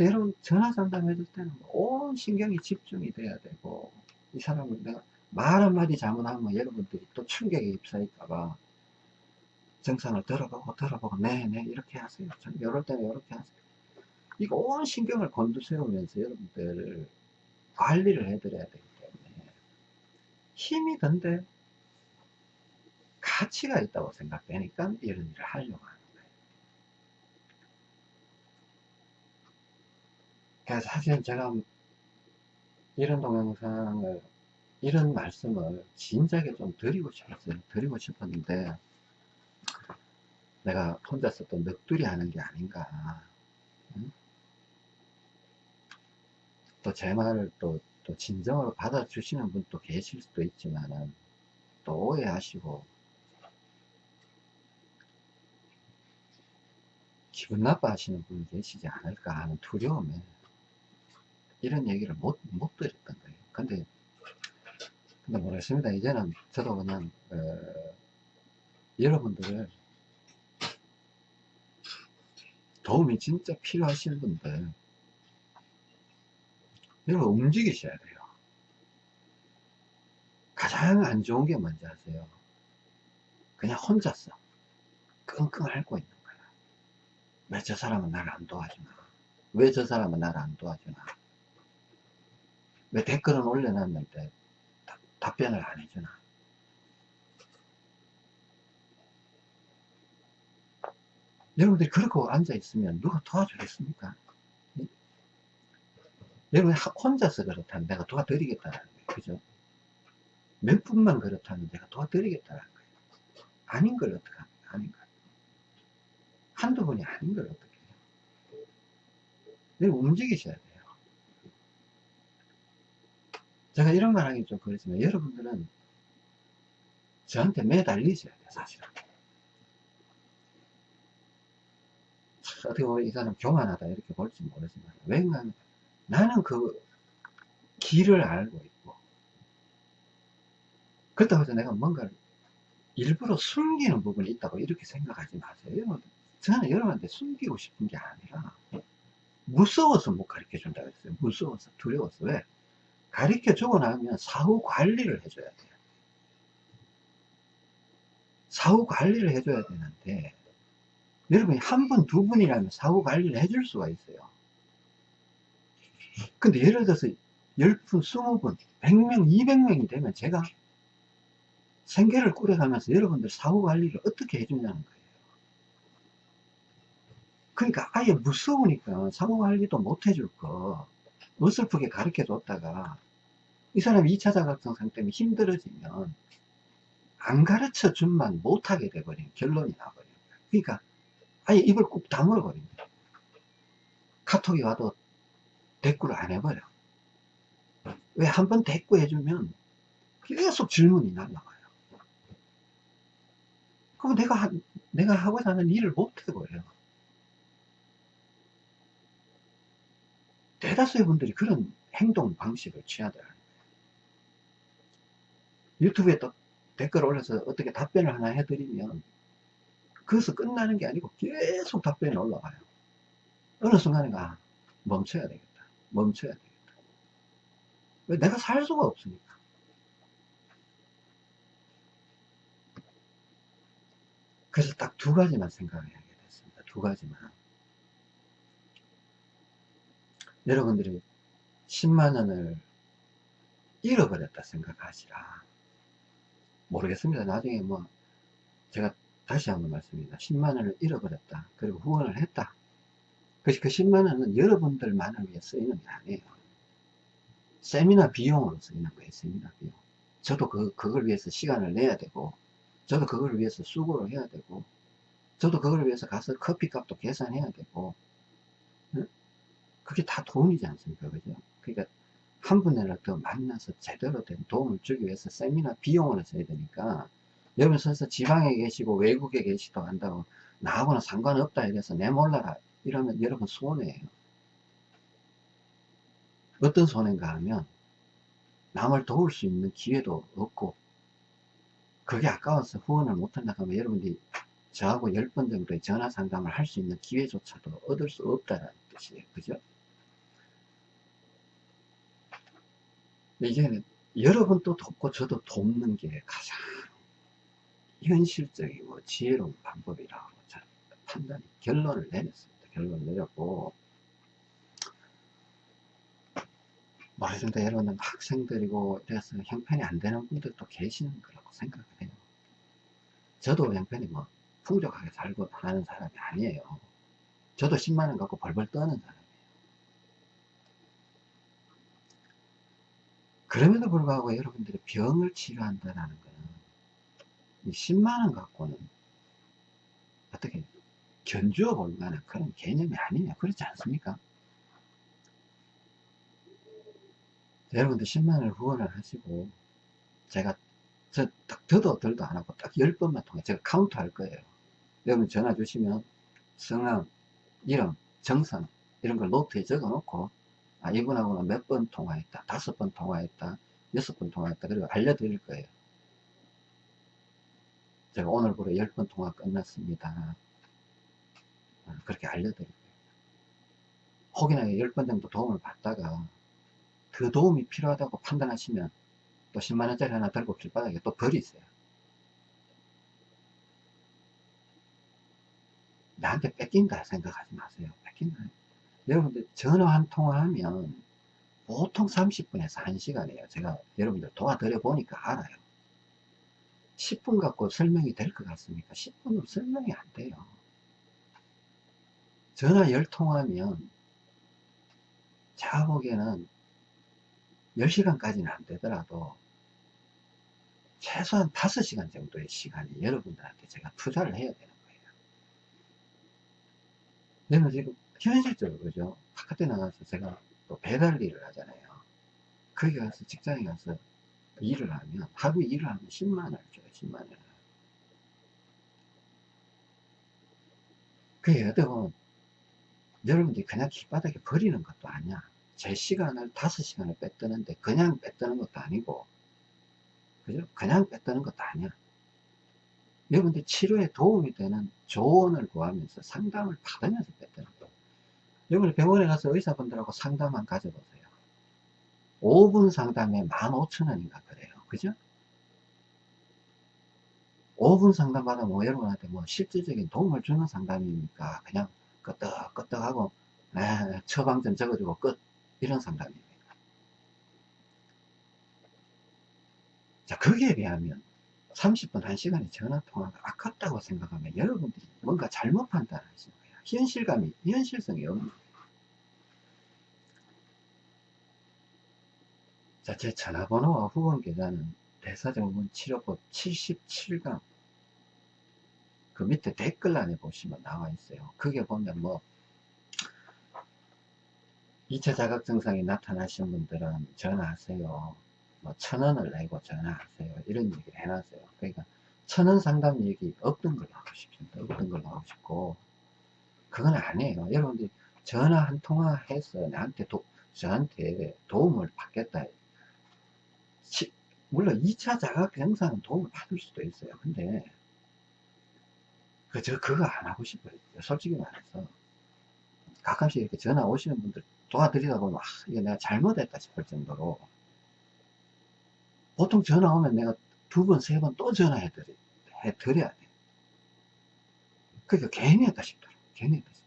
여러분, 전화 상담 해줄 때는 온 신경이 집중이 돼야 되고, 이 사람을 내가 말 한마디 잘못하면 여러분들이 또 충격에 휩싸일까봐, 정상을 들어보고, 들어보고, 네네, 이렇게 하세요. 전 이럴 때는 이렇게 하세요. 이거 온 신경을 곤두세우면서 여러분들 관리를 해드려야 되기 때문에 힘이 든데 가치가 있다고 생각되니까 이런 일을 하려고 하는 그래서 사실 제가 이런 동영상을 이런 말씀을 진작에 좀 드리고 싶었어요. 드리고 싶었는데 내가 혼자서 또 넋두리 하는 게 아닌가 응? 또제 말을 또, 또 진정으로 받아주시는 분도 계실 수도 있지만은 또 오해하시고 기분 나빠하시는 분이 계시지 않을까 하는 두려움에 이런 얘기를 못, 못 드렸던 거예요. 근데, 근데 모르겠습니다. 이제는 저도 그냥, 어, 여러분들을 도움이 진짜 필요하신 분들, 여러분 움직이셔야 돼요. 가장 안 좋은 게 뭔지 아세요? 그냥 혼자서 끙끙 앓고 있는 거야. 왜 저 사람은 나를 안 도와주나? 왜 저 사람은 나를 안 도와주나? 왜 댓글은 올려놨는데 다, 답변을 안 해주나? 여러분들이 그렇게 앉아있으면 누가 도와주겠습니까? 여러분 혼자서 그렇다면 내가 도와드리겠다는 거예요. 그죠? 몇 분만 그렇다면 내가 도와드리겠다는 거예요. 아닌 걸 어떻게 합니까? 아닌 걸. 한두 분이 아닌 걸 어떻게 해요? 여러분 움직이셔야 돼요. 제가 이런 말 하기 좀 그렇지만 여러분들은 저한테 매달리셔야 돼요. 사실은. 어떻게 보면 이 사람 교만하다 이렇게 볼지 모르지만 왜냐하면 나는 그 길을 알고 있고 그렇다고 해서 내가 뭔가를 일부러 숨기는 부분이 있다고 이렇게 생각하지 마세요 저는 여러분한테 숨기고 싶은 게 아니라 무서워서 못 가르쳐 준다 그랬어요 무서워서 두려워서 왜 가르쳐 주고 나면 사후 관리를 해줘야 돼요 사후 관리를 해줘야 되는데 여러분이 한 분, 두 분이라면 사후 관리를 해줄 수가 있어요. 근데 예를 들어서 10분, 20분, 100명, 200명이 되면 제가 생계를 꾸려가면서 여러분들 사후 관리를 어떻게 해주냐는 거예요. 그러니까 아예 무서우니까 사후 관리도 못 해줄 거 어설프게 가르쳐 줬다가 이 사람이 2차 자각증상 때문에 힘들어지면 안 가르쳐 준만 못하게 돼버리는 결론이 나버려요. 그러니까 아예 입을 꾹 다물어 버립니다. 카톡이 와도 대꾸를 안 해버려. 왜 한 번 대꾸 해 주면 계속 질문이 날라가요. 그럼 내가, 하, 내가 하고자 하는 일을 못 해버려 대다수의 분들이 그런 행동 방식을 취하더라고요. 유튜브에 또 댓글 올려서 어떻게 답변을 하나 해드리면 그것서 끝나는 게 아니고 계속 답변이 올라가요. 어느 순간에 아, 멈춰야 되겠다. 멈춰야 되겠다. 왜 내가 살 수가 없으니까. 그래서 딱 두 가지만 생각을 하게 됐습니다. 두 가지만. 여러분들이 10만원을 잃어버렸다 생각하시라. 모르겠습니다. 나중에 뭐, 제가 다시 한번 말씀입니다. 10만원을 잃어버렸다. 그리고 후원을 했다. 그, 그 10만원은 여러분들만을 위해 쓰이는 게 아니에요. 세미나 비용으로 쓰이는 거예요, 세미나 비용. 저도 그, 그걸 위해서 시간을 내야 되고, 저도 그걸 위해서 수고를 해야 되고, 저도 그걸 위해서 가서 커피 값도 계산해야 되고, 그게 다 돈이지 않습니까? 그죠? 그러니까 한 분이라도 더 만나서 제대로 된 도움을 주기 위해서 세미나 비용을 써야 되니까 여러분 서서 지방에 계시고 외국에 계시도 한다고 나하고는 상관없다 이래서 내몰라라 이러면 여러분 손해예요. 어떤 손해인가 하면 남을 도울 수 있는 기회도 없고 그게 아까워서 후원을 못한다 하면 여러분들이 저하고 10번 정도의 전화 상담을 할 수 있는 기회조차도 얻을 수 없다는 뜻이에요. 그죠? 이게 여러분도 돕고 저도 돕는 게 가장 현실적이고 지혜로운 방법이라고 판단, 결론을 내렸습니다. 결론을 내렸고, 모르겠습니다. 여러분들 학생들이고 이래서 형편이 안 되는 분들도 계시는 거라고 생각을 해요. 저도 형편이 뭐 풍족하게 살고 하는 사람이 아니에요. 저도 10만원 갖고 벌벌 떠는 사람. 그럼에도 불구하고 여러분들이 병을 치료한다는 거는 10만원 갖고는 어떻게 견주어 볼 만한 그런 개념이 아니냐 그렇지 않습니까? 여러분들 10만원을 후원을 하시고 제가 저딱 더도 덜도 안 하고 딱 10번만 통화 제가 카운트 할 거예요 여러분 전화 주시면 성함, 이름, 정선 이런 걸 노트에 적어 놓고 아, 이분하고는 몇 번 통화했다. 다섯 번 통화했다. 여섯 번 통화했다. 그리고 알려드릴 거예요. 제가 오늘부로 열 번 통화 끝났습니다. 아, 그렇게 알려드릴 거예요. 혹이나 열 번 정도 도움을 받다가 그 도움이 필요하다고 판단하시면 또 10만원짜리 하나 들고 길바닥에 또 버리세요. 나한테 뺏긴다 생각하지 마세요. 뺏긴다. 여러분들 전화 한 통화하면 보통 30분에서 1시간이에요. 제가 여러분들 도와드려 보니까 알아요. 10분 갖고 설명이 될 것 같습니까? 10분으로 설명이 안 돼요. 전화 10통하면 제가 보기에는 10시간까지는 안 되더라도 최소한 5시간 정도의 시간이 여러분들한테 제가 투자를 해야 되는 거예요. 내가 지금 현실적으로 그죠? 바깥에 나가서 제가 또 배달 일을 하잖아요. 거기 가서 직장에 가서 일을 하면 하루 일을 하면 10만원을 줘요 10만원을. 그게 어떻게 보면 여러분들이 그냥 길바닥에 버리는 것도 아니야. 제 시간을 5시간을 뺐드는데 그냥 뺐드는 것도 아니고 그죠? 그냥 뺐드는 것도 아니야. 여러분들 치료에 도움이 되는 조언을 구하면서 상담을 받으면서 거야 여러분 병원에 가서 의사분들하고 상담만 가져보세요. 5분 상담에 15,000원인가 그래요. 그죠? 5분 상담 받으면 뭐 여러분한테 뭐 실질적인 도움을 주는 상담이니까 그냥 끄떡끄떡하고 에, 처방 좀 적어주고 끝 이런 상담입니다. 자 거기에 비하면 30분 1시간의 전화통화가 아깝다고 생각하면 여러분들이 뭔가 잘못 거예요. 현실감이, 현실성이 없는 자, 제 전화번호와 후원 계좌는 대사증후군 치료법 77강 그 밑에 댓글란에 보시면 나와 있어요. 그게 보면 뭐 2차 자각 증상이 나타나신 분들은 전화하세요. 뭐 천 원을 내고 전화하세요. 이런 얘기를 해놨어요. 그러니까 천 원 상담 얘기 없던 걸로 하고 싶습니다. 없던 걸로 하고 싶고 그건 아니에요. 여러분들이 전화 한 통화 해서 나한테 도, 저한테 도움을 받겠다. 시, 물론 2차 자각 영상은 도움을 받을 수도 있어요. 근데 그, 저 그거 안 하고 싶어요. 솔직히 말해서 가끔씩 이렇게 전화 오시는 분들 도와드리다 보면 아, 이거 내가 잘못했다 싶을 정도로 보통 전화 오면 내가 두 번, 세 번 또 전화해 드려야 돼. 그러니까 괜히 했다 싶더라 했다 싶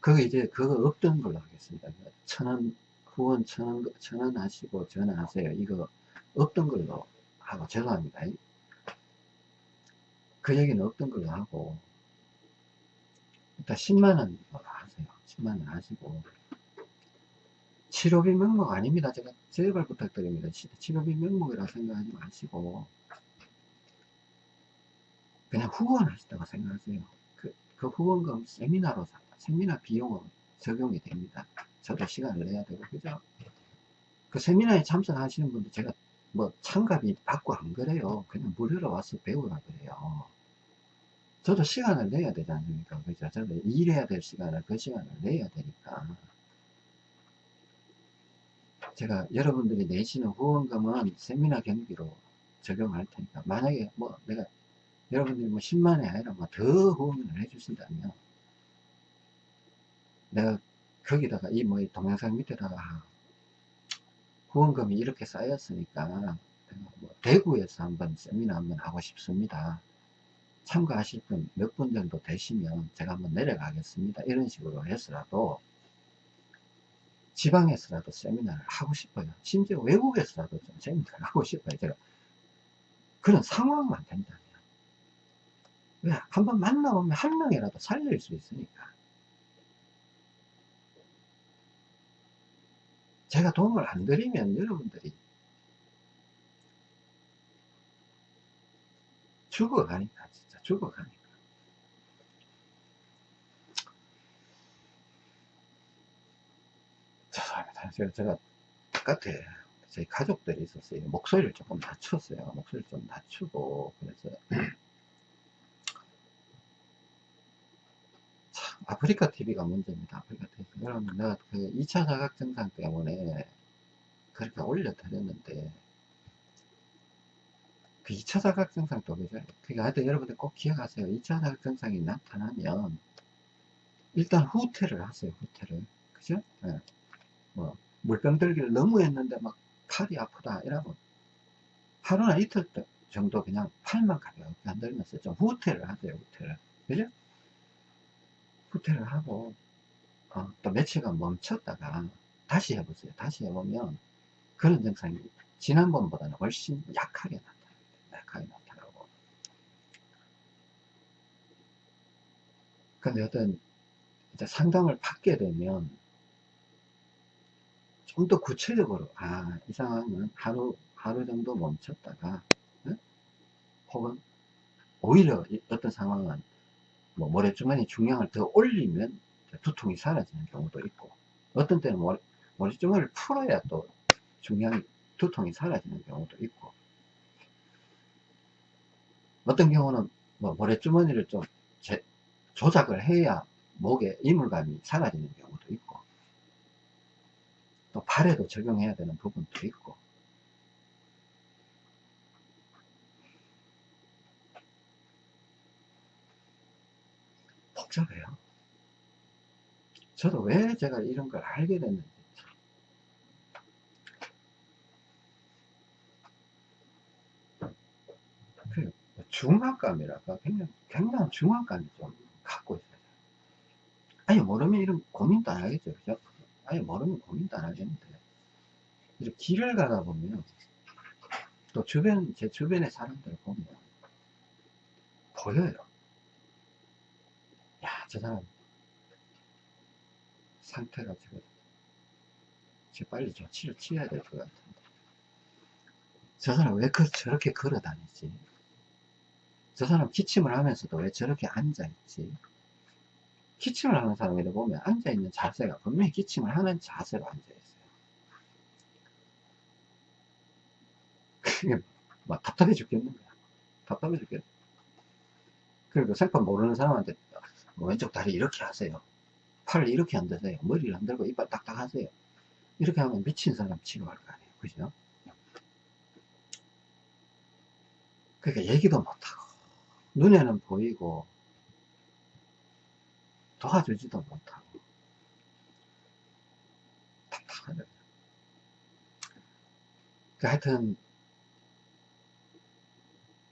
그거 이제 그거 없던 걸로 하겠습니다. 천원 후원 천원 천원 하시고 전화하세요. 이거 없던 걸로 하고 죄송합니다. 그 얘기는 없던 걸로 하고 일단 10만원 하세요 10만원 하시고 치료비 명목 아닙니다 제가 제발 부탁드립니다 치료비 명목이라 생각하지 마시고 그냥 후원 하시다고 생각하세요 그, 그 후원금 세미나로 세미나 비용으로 적용이 됩니다. 저도 시간을 내야 되고 그죠? 그 세미나에 참석하시는 분들 제가 뭐 참가비 받고 안 그래요. 그냥 무료로 와서 배우라 그래요. 저도 시간을 내야 되지 않습니까? 그죠? 저도 일해야 될 시간을 그 시간을 내야 되니까. 제가 여러분들이 내시는 후원금은 세미나 경비로 적용할 테니까. 만약에 뭐 내가 여러분들이 뭐 10만이 아니라 뭐 더 후원을 해주신다면 내가 거기다가 이뭐 동영상 밑에다가 후원금이 이렇게 쌓였으니까 뭐 대구에서 한번 세미나 한번 하고 싶습니다. 참가하실 분 몇 분 정도 되시면 제가 한번 내려가겠습니다. 이런 식으로 해서라도 지방에서라도 세미나를 하고 싶어요. 심지어 외국에서라도 좀 세미나를 하고 싶어요. 제가 그런 상황만 된다면. 왜 한번 만나보면 한 명이라도 살릴 수 있으니까. 제가 도움을 안 드리면 여러분들이 죽어가니까 진짜 죽어가니까. 죄송합니다 제가, 제가 바깥에 저희 가족들이 있었어요. 목소리를 조금 낮췄어요. 목소리를 좀 낮추고. 그래서 아프리카 TV가 문제입니다. 아프리카 TV. 여러분, 내가 그 2차 자각 증상 때문에 그렇게 올려드렸는데, 그 2차 자각 증상 또 그죠? 그니까 하여튼 여러분들 꼭 기억하세요. 2차 자각 증상이 나타나면, 일단 후퇴를 하세요, 후퇴를. 그죠? 네. 뭐, 물병 들기를 너무 했는데 막 팔이 아프다, 이러면, 하루나 이틀 정도 그냥 팔만 가볍게 흔들면서 좀 후퇴를 하세요, 후퇴를. 그죠? 후퇴를 하고 어, 또 며칠간 멈췄다가 다시 해보세요. 다시 해보면 그런 증상이 지난번보다는 훨씬 약하게 나타납니다. 약하게 나타나고 근데 어떤 이제 상담을 받게 되면 좀 더 구체적으로 아 이 상황은 하루 하루 정도 멈췄다가 응? 혹은 오히려 어떤 상황은 뭐 모래주머니 중량을 더 올리면 두통이 사라지는 경우도 있고 어떤 때는 모래, 모래주머니를 풀어야 또 중량이 두통이 사라지는 경우도 있고. 어떤 경우는 뭐 모래주머니를 좀 제, 조작을 해야 목에 이물감이 사라지는 경우도 있고 또 발에도 적용해야 되는 부분도 있고 복잡해요. 저도 왜 제가 이런 걸 알게 됐는지. 그 중압감이랄까 굉장히, 굉장한 중압감이 좀 갖고 있어요. 아니 모르면 이런 고민도 안 하겠죠. 그죠? 아니 모르면 고민도 안 하겠는데 이렇게 길을 가다 보면 또 주변 제 주변의 사람들을 보면 보여요. 저 사람 상태가 지금 지금 빨리 조치를 취해야 될 것 같은데. 저 사람 왜 그, 저렇게 걸어 다니지? 저 사람 기침을 하면서도 왜 저렇게 앉아 있지? 기침을 하는 사람을 보면 앉아 있는 자세가 분명히 기침을 하는 자세로 앉아 있어요. 막 답답해 죽겠는 거야. 답답해 죽겠 그리고 생판 모르는 사람한테 뭐 왼쪽 다리 이렇게 하세요. 팔을 이렇게 흔드세요. 머리를 흔들고 이빨 딱딱 하세요. 이렇게 하면 미친 사람 취급할 거 아니에요. 그죠? 그러니까 얘기도 못하고, 눈에는 보이고, 도와주지도 못하고, 답답하죠. 그 하여튼,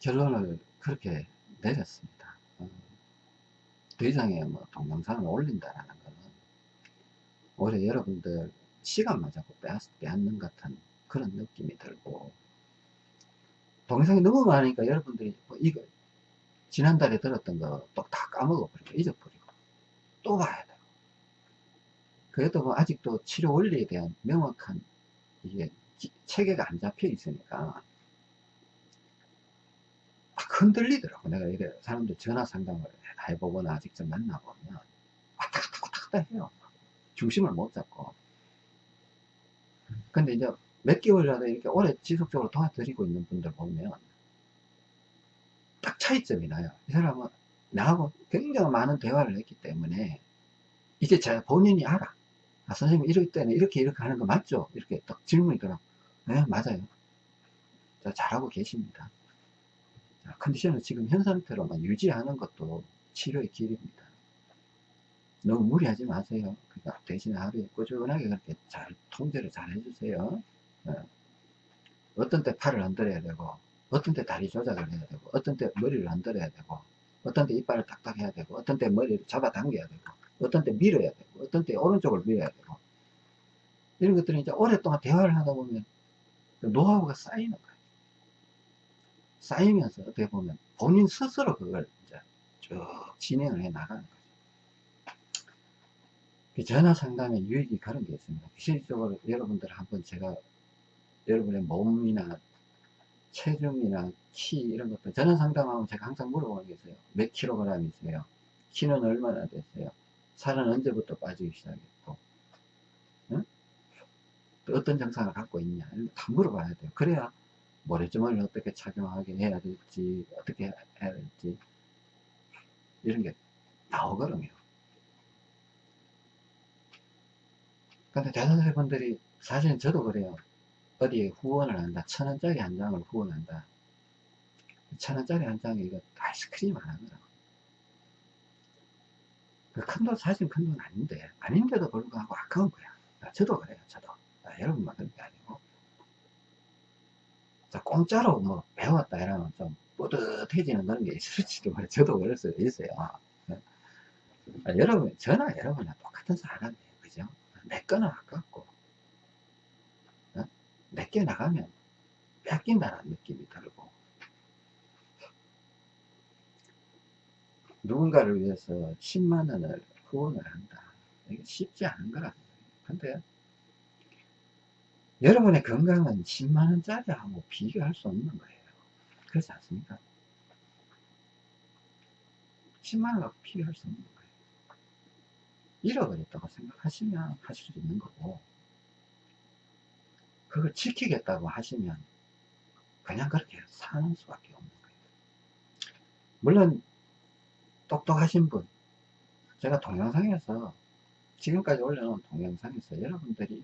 결론을 그렇게 내렸습니다. 더 이상의 뭐 동영상을 올린다라는 거는 오히려 여러분들 시간만 자꾸 빼앗는 같은 그런 느낌이 들고 동영상이 너무 많으니까 여러분들이 뭐 이거 지난달에 들었던 거 또 다 까먹어 버리고 잊어버리고 또 와야 돼요. 그래도 뭐 아직도 치료 원리에 대한 명확한 이게 기- 체계가 안 잡혀 있으니까 막 흔들리더라고. 내가 이래 사람들 전화 상담을 다 해보거나 직접 만나보면 왔다 갔다 해요. 중심을 못 잡고. 근데 이제 몇 개월이라도 이렇게 오래 지속적으로 도와드리고 있는 분들 보면 딱 차이점이 나요. 이 사람은 나하고 굉장히 많은 대화를 했기 때문에 이제 제가 본인이 알아. 아, 선생님 이럴 때는 이렇게 이렇게 하는 거 맞죠? 이렇게 딱 질문이 들어. 네, 맞아요. 자, 잘하고 계십니다. 자, 컨디션을 지금 현 상태로만 유지하는 것도 치료의 길입니다. 너무 무리하지 마세요. 그러니까 대신에 하루에 꾸준하게 그렇게 잘 통제를 잘 해주세요. 예. 어떤 때 팔을 흔들어야 되고, 어떤 때 다리 조작을 해야 되고, 어떤 때 머리를 흔들어야 되고, 어떤 때 이빨을 탁탁 해야 되고, 어떤 때 머리를 잡아당겨야 되고, 어떤 때 밀어야 되고, 어떤 때 오른쪽을 밀어야 되고, 이런 것들이 이제 오랫동안 대화를 하다 보면 그 노하우가 쌓이는 거예요. 쌓이면서 어떻게 보면 본인 스스로 그걸 이제 쭉 진행을 해 나가는 거죠. 그 전화 상담의 유익이 그런 게 있습니다. 실질적으로 여러분들 한번 제가 여러분의 몸이나 체중이나 키 이런 것들 전화 상담하면 제가 항상 물어보는 게 있어요. 몇 킬로그램이세요? 키는 얼마나 되세요? 살은 언제부터 빠지기 시작했고 응? 또 어떤 증상을 갖고 있냐 이런 거 다 물어봐야 돼요. 그래야 모래주머니를 어떻게 착용하게 해야 될지 어떻게 해야 될지 이런 게 나오거든요. 근데 대다수의 분들이 사실은 저도 그래요. 어디에 후원을 한다. 천 원짜리 한 장을 후원한다. 천 원짜리 한 장에 이거 아이스크림 하나 더라고. 큰 돈, 사실 큰 돈 아닌데, 아닌데도 불구하고 아까운 거야. 아, 저도 그래요, 저도. 아, 여러분만 그런 게 아니고. 자, 공짜로 뭐 배웠다 이러면 좀 뿌듯해지는 그런 게 있을지도 몰라요. 저도 그럴 수도 있어요. 아, 여러분, 저나 여러분이랑 똑같은 사람이에요. 그죠? 내 거는 아깝고, 어? 내게 나가면 뺏긴다는 느낌이 들고, 누군가를 위해서 10만원을 후원을 한다. 이게 쉽지 않은 거라. 근데, 여러분의 건강은 10만원짜리하고 비교할 수 없는 거예요. 그렇지 않습니까? 10만원하고 비교할 수 없는 거예요. 잃어버렸다고 생각하시면 하실 수 있는 거고, 그걸 지키겠다고 하시면 그냥 그렇게 사는 수밖에 없는 거예요. 물론, 똑똑하신 분, 제가 동영상에서, 지금까지 올려놓은 동영상에서 여러분들이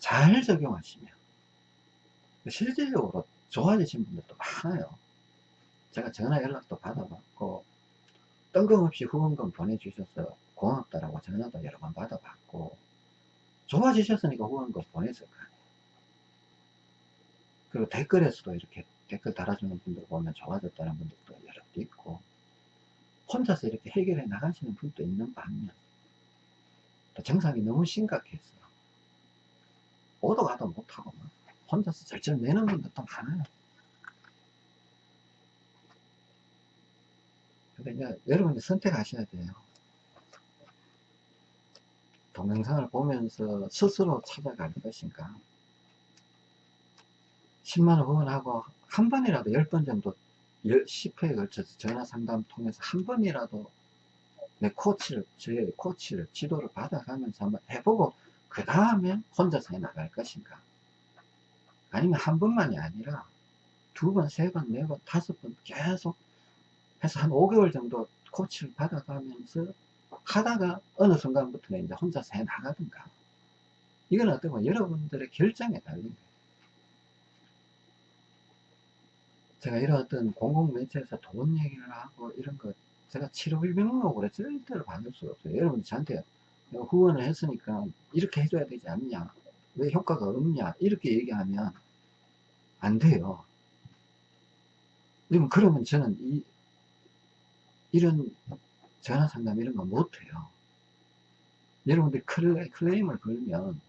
잘 적용하시면, 실질적으로 좋아지신 분들도 많아요. 제가 전화 연락도 받아봤고, 뜬금없이 후원금 보내주셔서 고맙다라고 전화도 여러 번 받아봤고, 좋아지셨으니까 후원금 보냈을 거 아니에요. 그리고 댓글에서도 이렇게 댓글 달아주는 분들 보면 좋아졌다는 분들도 여러 있고, 혼자서 이렇게 해결해 나가시는 분도 있는 반면, 또 증상이 너무 심각해서, 오도 가도 못하고, 막 혼자서 절절 내는 분들도 많아요. 이제 여러분이 선택하셔야 돼요. 동영상을 보면서 스스로 찾아갈 것인가. 10만원 후원하고 한 번이라도 10번 정도 10회에 걸쳐서 전화 상담 통해서 한 번이라도 내 코치를, 저의 코치를, 지도를 받아가면서 한번 해보고 그 다음에 혼자서 해 나갈 것인가. 아니면 한 번만이 아니라 두 번, 세 번, 네 번, 다섯 번 계속 해서 한 5개월 정도 코치를 받아가면서 하다가 어느 순간부터는 이제 혼자서 해 나가든가. 이건 어떻게 보면 여러분들의 결정에 달린 거예요. 제가 이런 어떤 공공매체에서 돈 얘기를 하고 이런 거 제가 7월 명목으로 절대로 받을 수가 없어요. 여러분 저한테 후원을 했으니까 이렇게 해줘야 되지 않냐. 왜 효과가 없냐. 이렇게 얘기하면 안 돼요. 그러면 저는 이, 이런 전화 상담 이런 거 못해요. 여러분들이 클레, 클레임을 걸면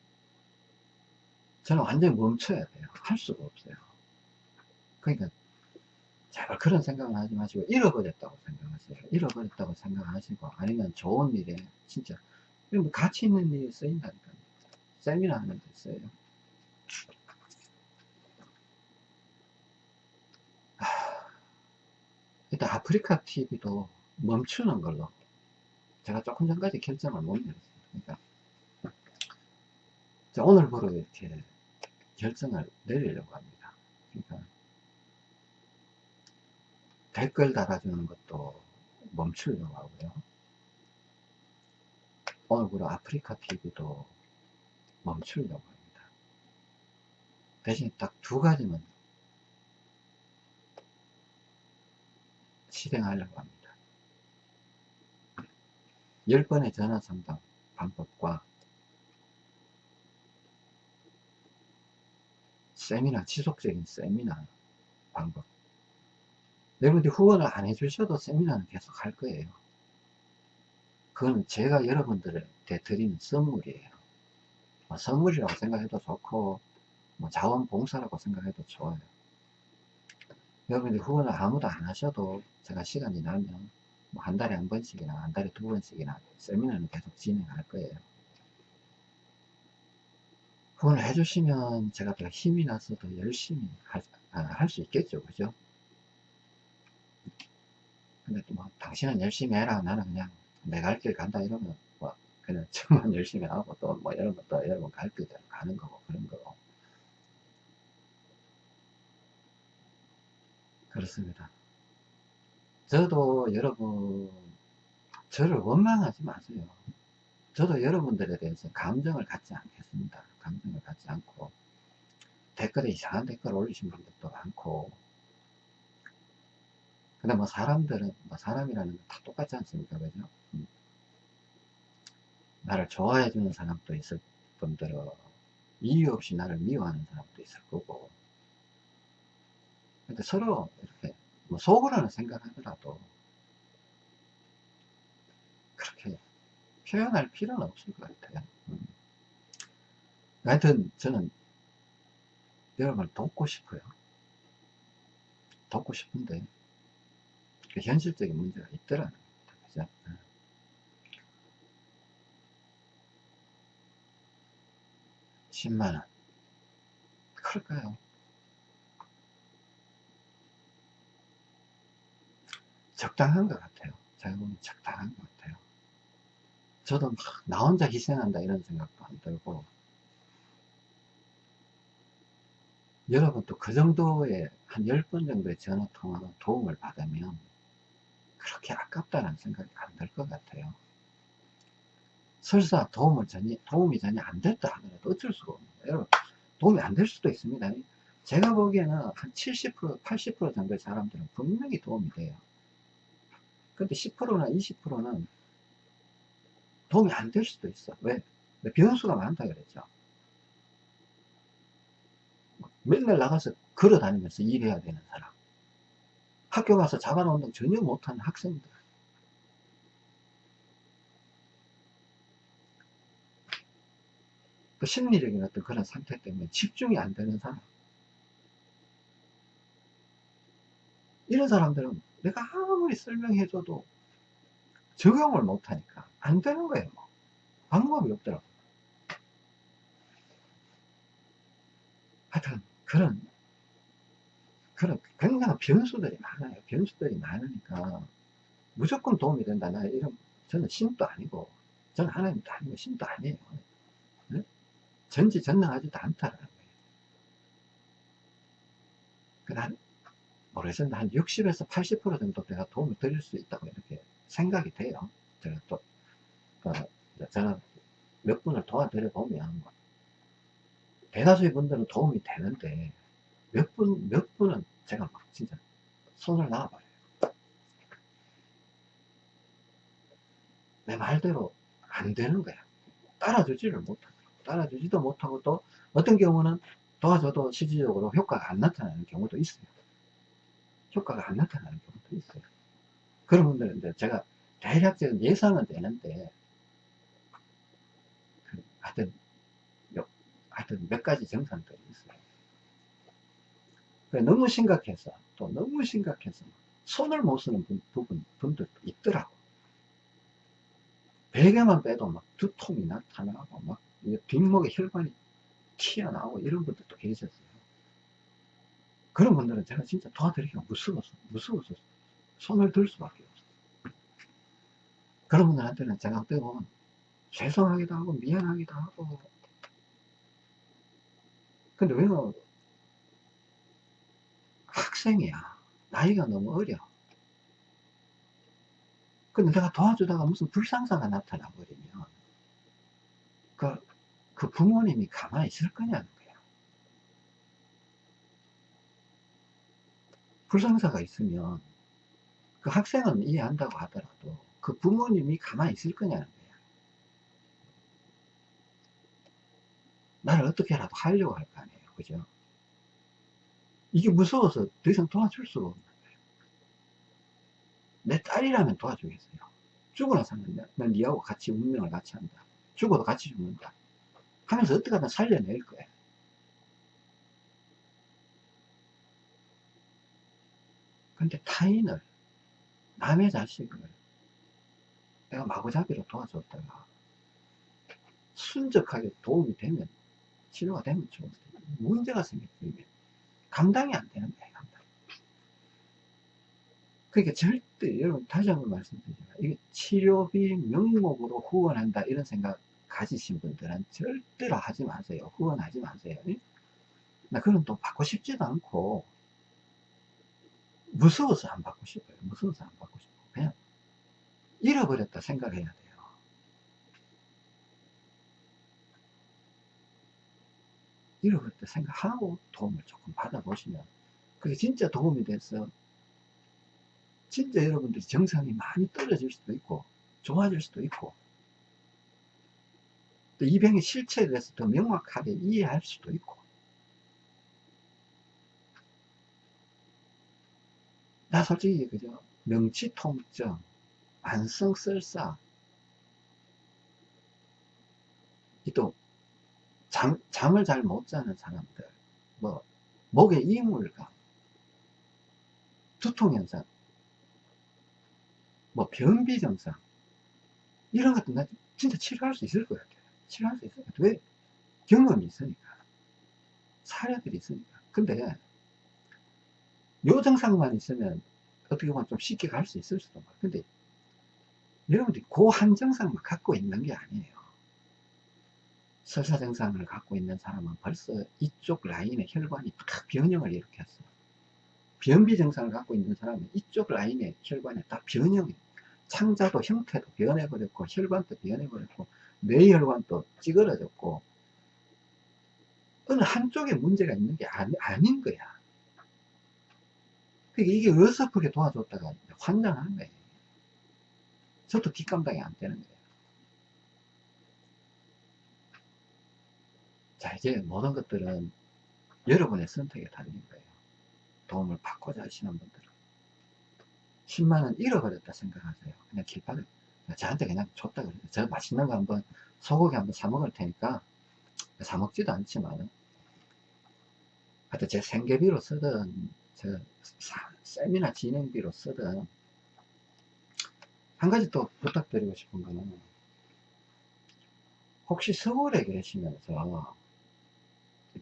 저는 완전히 멈춰야 돼요. 할 수가 없어요. 그러니까 제발 그런 생각을 하지 마시고 잃어버렸다고 생각하세요. 잃어버렸다고 생각하시고 아니면 좋은 일에 진짜 이런 뭐 가치 있는 일이 쓰인다니까요. 세미나 하는 데 써요. 일단 아프리카 TV도 멈추는 걸로 제가 조금 전까지 결정을 못 내렸어요. 그러니까 자, 오늘부로 이렇게 결정을 내리려고 합니다. 그러니까 댓글 달아주는 것도 멈추려고 하고요. 오늘부로 아프리카 TV도 멈추려고 합니다. 대신 딱 두 가지만 실행하려고 합니다. 10번의 전화 상담 방법과 세미나, 지속적인 세미나 방법. 여러분들이 후원을 안 해주셔도 세미나는 계속 할 거예요. 그건 제가 여러분들한테 드리는 선물이에요. 뭐 선물이라고 생각해도 좋고, 뭐 자원봉사라고 생각해도 좋아요. 여러분들이 후원을 아무도 안 하셔도 제가 시간이 나면 뭐 한 달에 한 번씩이나 한 달에 두 번씩이나 세미나는 계속 진행할 거예요. 후원을 해주시면 제가 더 힘이 나서 더 열심히 할수 있겠죠. 그죠? 근데 또 뭐, 당신은 열심히 해라. 나는 그냥 내갈 길 간다. 이러면 뭐, 그냥 <laughs> 저만 열심히 하고 또 뭐, 여러분 또 여러분 갈 길대로 가는 거고, 그런 거고. 그렇습니다. 저도 여러분, 저를 원망하지 마세요. 저도 여러분들에 대해서 감정을 갖지 않겠습니다. 감정을 갖지 않고, 댓글에 이상한 댓글 올리신 분들도 많고, 근데 뭐 사람들은, 뭐 사람이라는 건 다 똑같지 않습니까? 그죠? 음. 나를 좋아해 주는 사람도 있을 분들은 이유 없이 나를 미워하는 사람도 있을 거고, 근데 서로 이렇게 뭐 속으로는 생각하더라도 그렇게 표현할 필요는 없을 것 같아요. 음. 하여튼 저는 여러분을 돕고 싶어요. 돕고 싶은데 그 현실적인 문제가 있더라는 겁니다. 그죠? 10만원. 그럴까요? 적당한 것 같아요. 제가 보면 적당한 것 같아요. 저도 막 나 혼자 희생한다 이런 생각도 안 들고 여러분도 그 정도의 한 10번 정도의 전화 통화는 도움을 받으면 그렇게 아깝다는 생각이 안 들 것 같아요. 설사 도움을 전혀, 도움이 전혀 안 됐다 하더라도 어쩔 수가 없는 거예요. 여러분, 도움이 안 될 수도 있습니다. 제가 보기에는 한 70%, 80% 정도의 사람들은 분명히 도움이 돼요. 근데 10%나 20%는 도움이 안 될 수도 있어. 왜? 변수가 많다 그랬죠. 맨날 나가서 걸어 다니면서 일해야 되는 사람. 학교 가서 자가라 운동 전혀 못하는 학생들. 그 심리적인 어떤 그런 상태 때문에 집중이 안 되는 사람. 이런 사람들은 내가 아무리 설명해줘도 적용을 못하니까 안 되는 거예요. 뭐. 방법이 없더라고. 하여튼 그런 그런 굉장한 변수들이 많아요. 변수들이 많으니까 무조건 도움이 된다. 나 이런 저는 신도 아니고 저는 하나님도 아니고 신도 아니에요. 네? 전지전능하지도 않다라는 거예요. 그한 모르겠습니다. 한 60에서 80% 정도 내가 도움을 드릴 수 있다고 이렇게 생각이 돼요. 제가 또, 어, 저는 몇 분을 도와드려 보면, 대다수의 분들은 도움이 되는데, 몇 분, 몇 분은 제가 막 진짜 손을 놔버려요. 내 말대로 안 되는 거야. 따라주지를 못하고, 따라주지도 못하고 또 어떤 경우는 도와줘도 실질적으로 효과가 안 나타나는 경우도 있어요. 효과가 안 나타나는 경우도 있어요. 그런 분들은 이제 제가 대략적인 예상은 되는데, 그 하여튼, 하여튼 몇 가지 정상들이 있어요. 너무 심각해서 또 너무 심각해서 손을 못 쓰는 분, 부분, 분들도 있더라고. 베개만 빼도 막 두통이 나타나고 막 뒷목에 혈관이 튀어나오고 이런 분들도 계셨어요. 그런 분들은 제가 진짜 도와드리기가 무서워서, 무서워서 손을 들 수밖에 없어요. 그런 분들한테는 제가 어떻게 보면 죄송하기도 하고 미안하기도 하고 근데 왜 학생이야. 나이가 너무 어려. 근데 내가 도와주다가 무슨 불상사가 나타나 버리면 그, 그 부모님이 가만히 있을 거냐는 거야. 불상사가 있으면 그 학생은 이해한다고 하더라도 그 부모님이 가만히 있을 거냐는 거야. 나를 어떻게라도 하려고 할 거 아니에요. 그죠? 이게 무서워서 더 이상 도와줄 수가 없는 거예요. 내 딸이라면 도와주겠어요. 죽어나 사는 난 니하고 같이 운명을 같이 한다. 죽어도 같이 죽는다. 하면서 어떻게 하든 살려낼 거예요. 근데 타인을, 남의 자식을 내가 마구잡이로 도와줬다가 순적하게 도움이 되면, 치료가 되면 좋은데, 문제가 생기면 감당이 안 되는 거예요, 감당. 그러니까 절대, 여러분, 다시 한번 말씀드리지만, 이게 치료비 명목으로 후원한다, 이런 생각 가지신 분들은 절대로 하지 마세요. 후원하지 마세요. 나 그런 돈 받고 싶지도 않고, 무서워서 안 받고 싶어요. 무서워서 안 받고 싶어. 그냥, 잃어버렸다 생각해야 돼 요. 잃어버렸다 생각하고 도움을 조금 받아보시면, 그게 진짜 도움이 돼서, 진짜 여러분들이 정상이 많이 떨어질 수도 있고, 좋아질 수도 있고, 또 이 병의 실체에 대해서 더 명확하게 이해할 수도 있고, 나 솔직히 그죠 명치통증 만성설사 또 잠, 잠을 잘 못 자는 사람들. 뭐 목에 이물감. 두통현상. 뭐 변비 증상. 이런 것도 나 진짜 치료할 수 있을 것 같아요. 치료할 수 있을 것 같아요. 왜? 경험이 있으니까. 사례들이 있으니까. 근데 요 증상만 있으면 어떻게 보면 좀 쉽게 갈 수 있을 수도 있고 근데 여러분들이 그 한 증상만 갖고 있는 게 아니에요 설사 증상을 갖고 있는 사람은 벌써 이쪽 라인의 혈관이 딱 변형을 일으켰어 변비 증상을 갖고 있는 사람은 이쪽 라인의 혈관이 딱 변형이 창자도 형태도 변해버렸고 혈관도 변해버렸고 뇌혈관도 찌그러졌고 어느 한쪽에 문제가 있는 게 아니, 아닌 거야 그러니까 이게 어설프게 도와줬다가 환장하는 거예요. 저도 뒷감당이 안 되는 거예요. 자, 이제 모든 것들은 여러분의 선택에 달린 거예요. 도움을 받고자 하시는 분들은. 10만원 잃어버렸다 생각하세요. 그냥 길바닥, 저한테 그냥 줬다 그래요. 저 맛있는 거 한번, 소고기 한번 사 먹을 테니까, 사 먹지도 않지만, 하여튼 제 생계비로 쓰던 저 세미나 진행비로 쓰든 한 가지 또 부탁드리고 싶은 거는 혹시 서울에 계시면서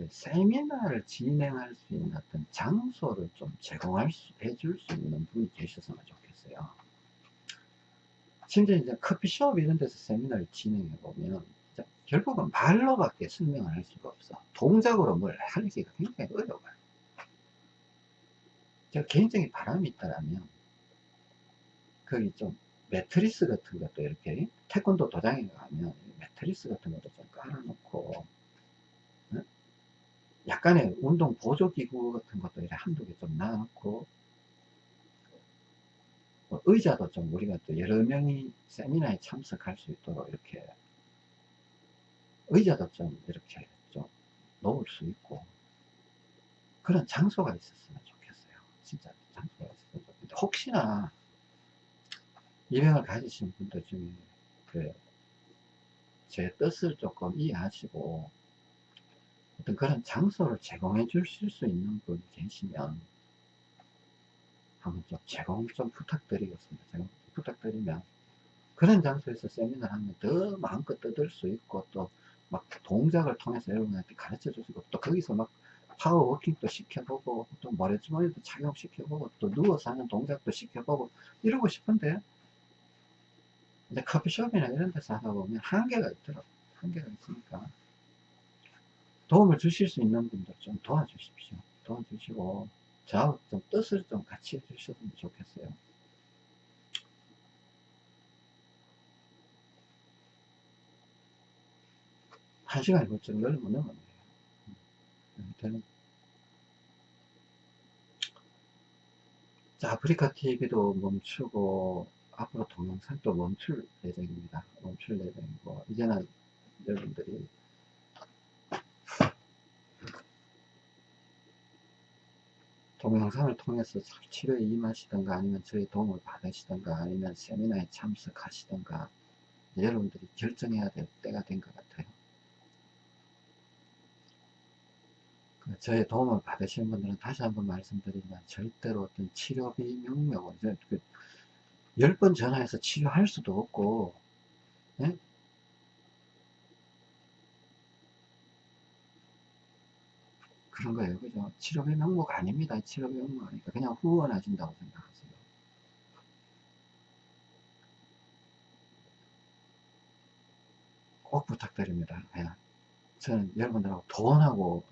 세미나를 진행할 수 있는 어떤 장소를 좀 제공할 수, 해줄 수 있는 분이 계셨으면 좋겠어요. 심지어 이제 커피숍 이런 데서 세미나를 진행해 보면 결국은 말로밖에 설명을 할 수가 없어. 동작으로 뭘 하기가 굉장히 어려워요. 제가 개인적인 바람이 있다라면 거기 좀 매트리스 같은 것도 이렇게 태권도 도장에 가면 매트리스 같은 것도 좀 깔아놓고 약간의 운동 보조기구 같은 것도 한두 개좀 놔놓고 뭐 의자도 좀 우리가 또 여러 명이 세미나에 참석할 수 있도록 이렇게 의자도 좀 이렇게 좀 놓을 수 있고 그런 장소가 있었으면 좋겠어요. 진짜 장소가 있었으면 좋겠는데 혹시나 이병을 가지신 분들 중에 그 제 뜻을 조금 이해하시고 어떤 그런 장소를 제공해 주실 수 있는 분이 계시면 한번 좀 제공 좀 부탁드리겠습니다. 제공 부탁드리면 그런 장소에서 세미나를 하면 더 마음껏 뜯을 수 있고 또 막 동작을 통해서 여러분한테 가르쳐 있고 또 거기서 막 파워워킹도 시켜보고 또 모래주머니도 착용시켜보고 또 누워서 하는 동작도 시켜보고 이러고 싶은데 근데 커피숍이나 이런 데서 하다 보면 한계가 있더라고 한계가 있으니까 도움을 주실 수 있는 분들 좀 도와주십시오. 도와주시고 저하고 좀 뜻을 좀 같이 해주셨으면 좋겠어요. 한 시간이 벌써 열면 넘었네요. 되는 자, 아프리카 TV도 멈추고 앞으로 동영상도 멈출 예정입니다. 멈출 예정이고 이제는 여러분들이 동영상을 통해서 치료에 임하시던가 아니면 저희 도움을 받으시던가 아니면 세미나에 참석하시던가 여러분들이 결정해야 될 때가 된 것 같아요. 그 저의 도움을 받으시는 분들은 다시 한번 말씀드리지만 절대로 어떤 치료비 명목을 10번 그 전화해서 치료할 수도 없고 예? 그런 거예요 그죠 치료비 명목 아닙니다 치료비 명목 아니까 그냥 후원하신다고 생각하세요 꼭 부탁드립니다 예. 저는 여러분들하고 돈하고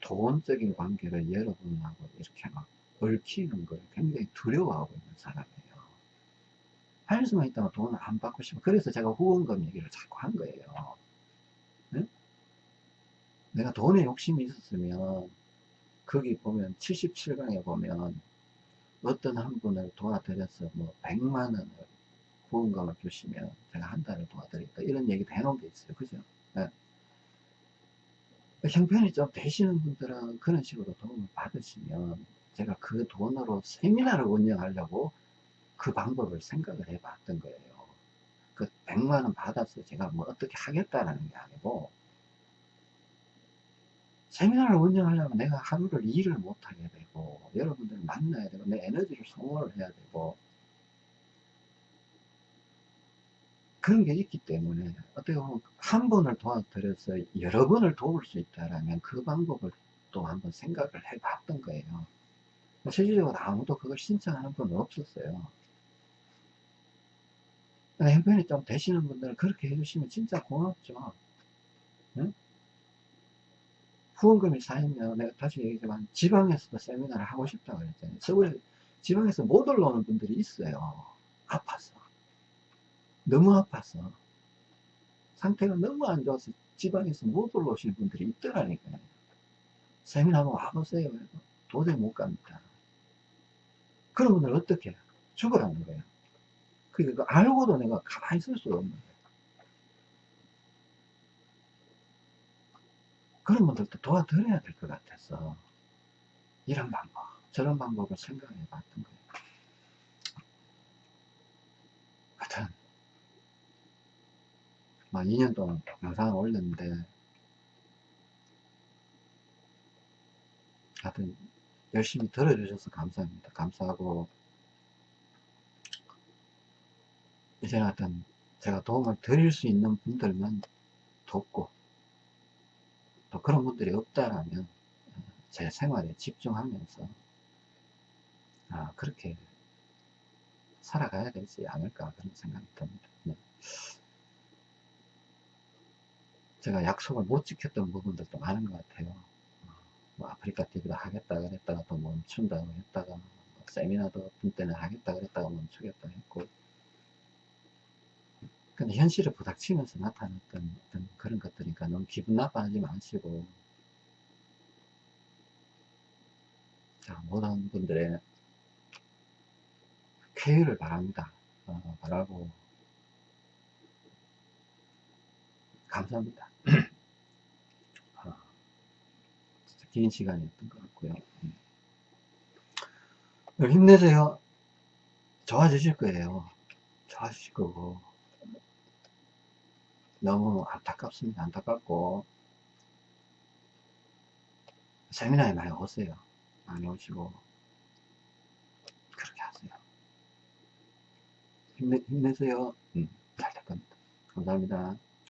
돈적인 관계를 여러분하고 이렇게 막 얽히는 걸 굉장히 두려워하고 있는 사람이에요. 할 수만 있다면 돈을 안 받고 싶어. 그래서 제가 후원금 얘기를 자꾸 한 거예요. 네? 내가 돈에 욕심이 있었으면 거기 보면 77강에 보면 어떤 한 분을 도와드려서 뭐 100만 원을 후원금을 주시면 제가 한 달을 도와드리겠다 이런 얘기도 해놓은 게 있어요. 그죠? 네. 형편이 좀 되시는 분들은 그런 식으로 도움을 받으시면 제가 그 돈으로 세미나를 운영하려고 그 방법을 생각을 해 봤던 거예요. 그 100만원 받아서 제가 뭐 어떻게 하겠다라는 게 아니고 세미나를 운영하려면 내가 하루를 일을 못하게 되고 여러분들을 만나야 되고 내 에너지를 소모를 해야 되고 그런 게 있기 때문에 어떻게 보면 한 번을 도와드려서 여러 번을 도울 수 있다라면 그 방법을 또 한번 생각을 해 봤던 거예요. 실질적으로 아무도 그걸 신청하는 분은 없었어요. 형편이 좀 되시는 분들은 그렇게 해주시면 진짜 고맙죠. 응? 후원금이 쌓이면 내가 다시 얘기했지만 지방에서도 세미나를 하고 싶다고 그랬잖아요. 서울에 지방에서 못 올라오는 분들이 있어요. 아파서. 너무 아파서 상태가 너무 안 좋아서 지방에서 못 올라오시는 분들이 있더라니까요. 세미나 한번 와보세요. 도저히 못 갑니다. 그런 분들 어떻게 해요? 죽으라는 거예요. 그러니까 알고도 내가 가만히 있을 수가 없는 거예요. 그런 분들도 도와드려야 될 것 같아서 이런 방법, 저런 방법을 생각해 봤던 거예요. 하여튼 막 2년 동안 영상을 올렸는데 하여튼 열심히 들어주셔서 감사합니다. 감사하고 이제는 하여튼 제가 도움을 드릴 수 있는 분들만 돕고 또 그런 분들이 없다라면 제 생활에 집중하면서 아 그렇게 살아가야 되지 않을까 그런 생각이 듭니다. 네. 제가 약속을 못 지켰던 부분들도 많은 것 같아요. 어, 뭐 아프리카 TV도 하겠다 그랬다가 또 멈춘다고 했다가 뭐 세미나도 어떤 때는 하겠다 그랬다가 멈추겠다 했고 근데 현실을 부닥치면서 나타났던 어떤 그런 것들이니까 너무 기분 나빠하지 마시고. 자 모든 분들의 쾌유를 바랍니다. 어, 바라고. 감사합니다. <clears throat> 아, 진짜 긴 시간이었던 것 같고요. 음. 힘내세요. 좋아지실 거예요. 좋아지실 거고 너무 안타깝습니다. 안타깝고 세미나에 많이 오세요. 많이 오시고 그렇게 하세요. 힘내, 힘내세요. 음, 잘 될 겁니다. 감사합니다.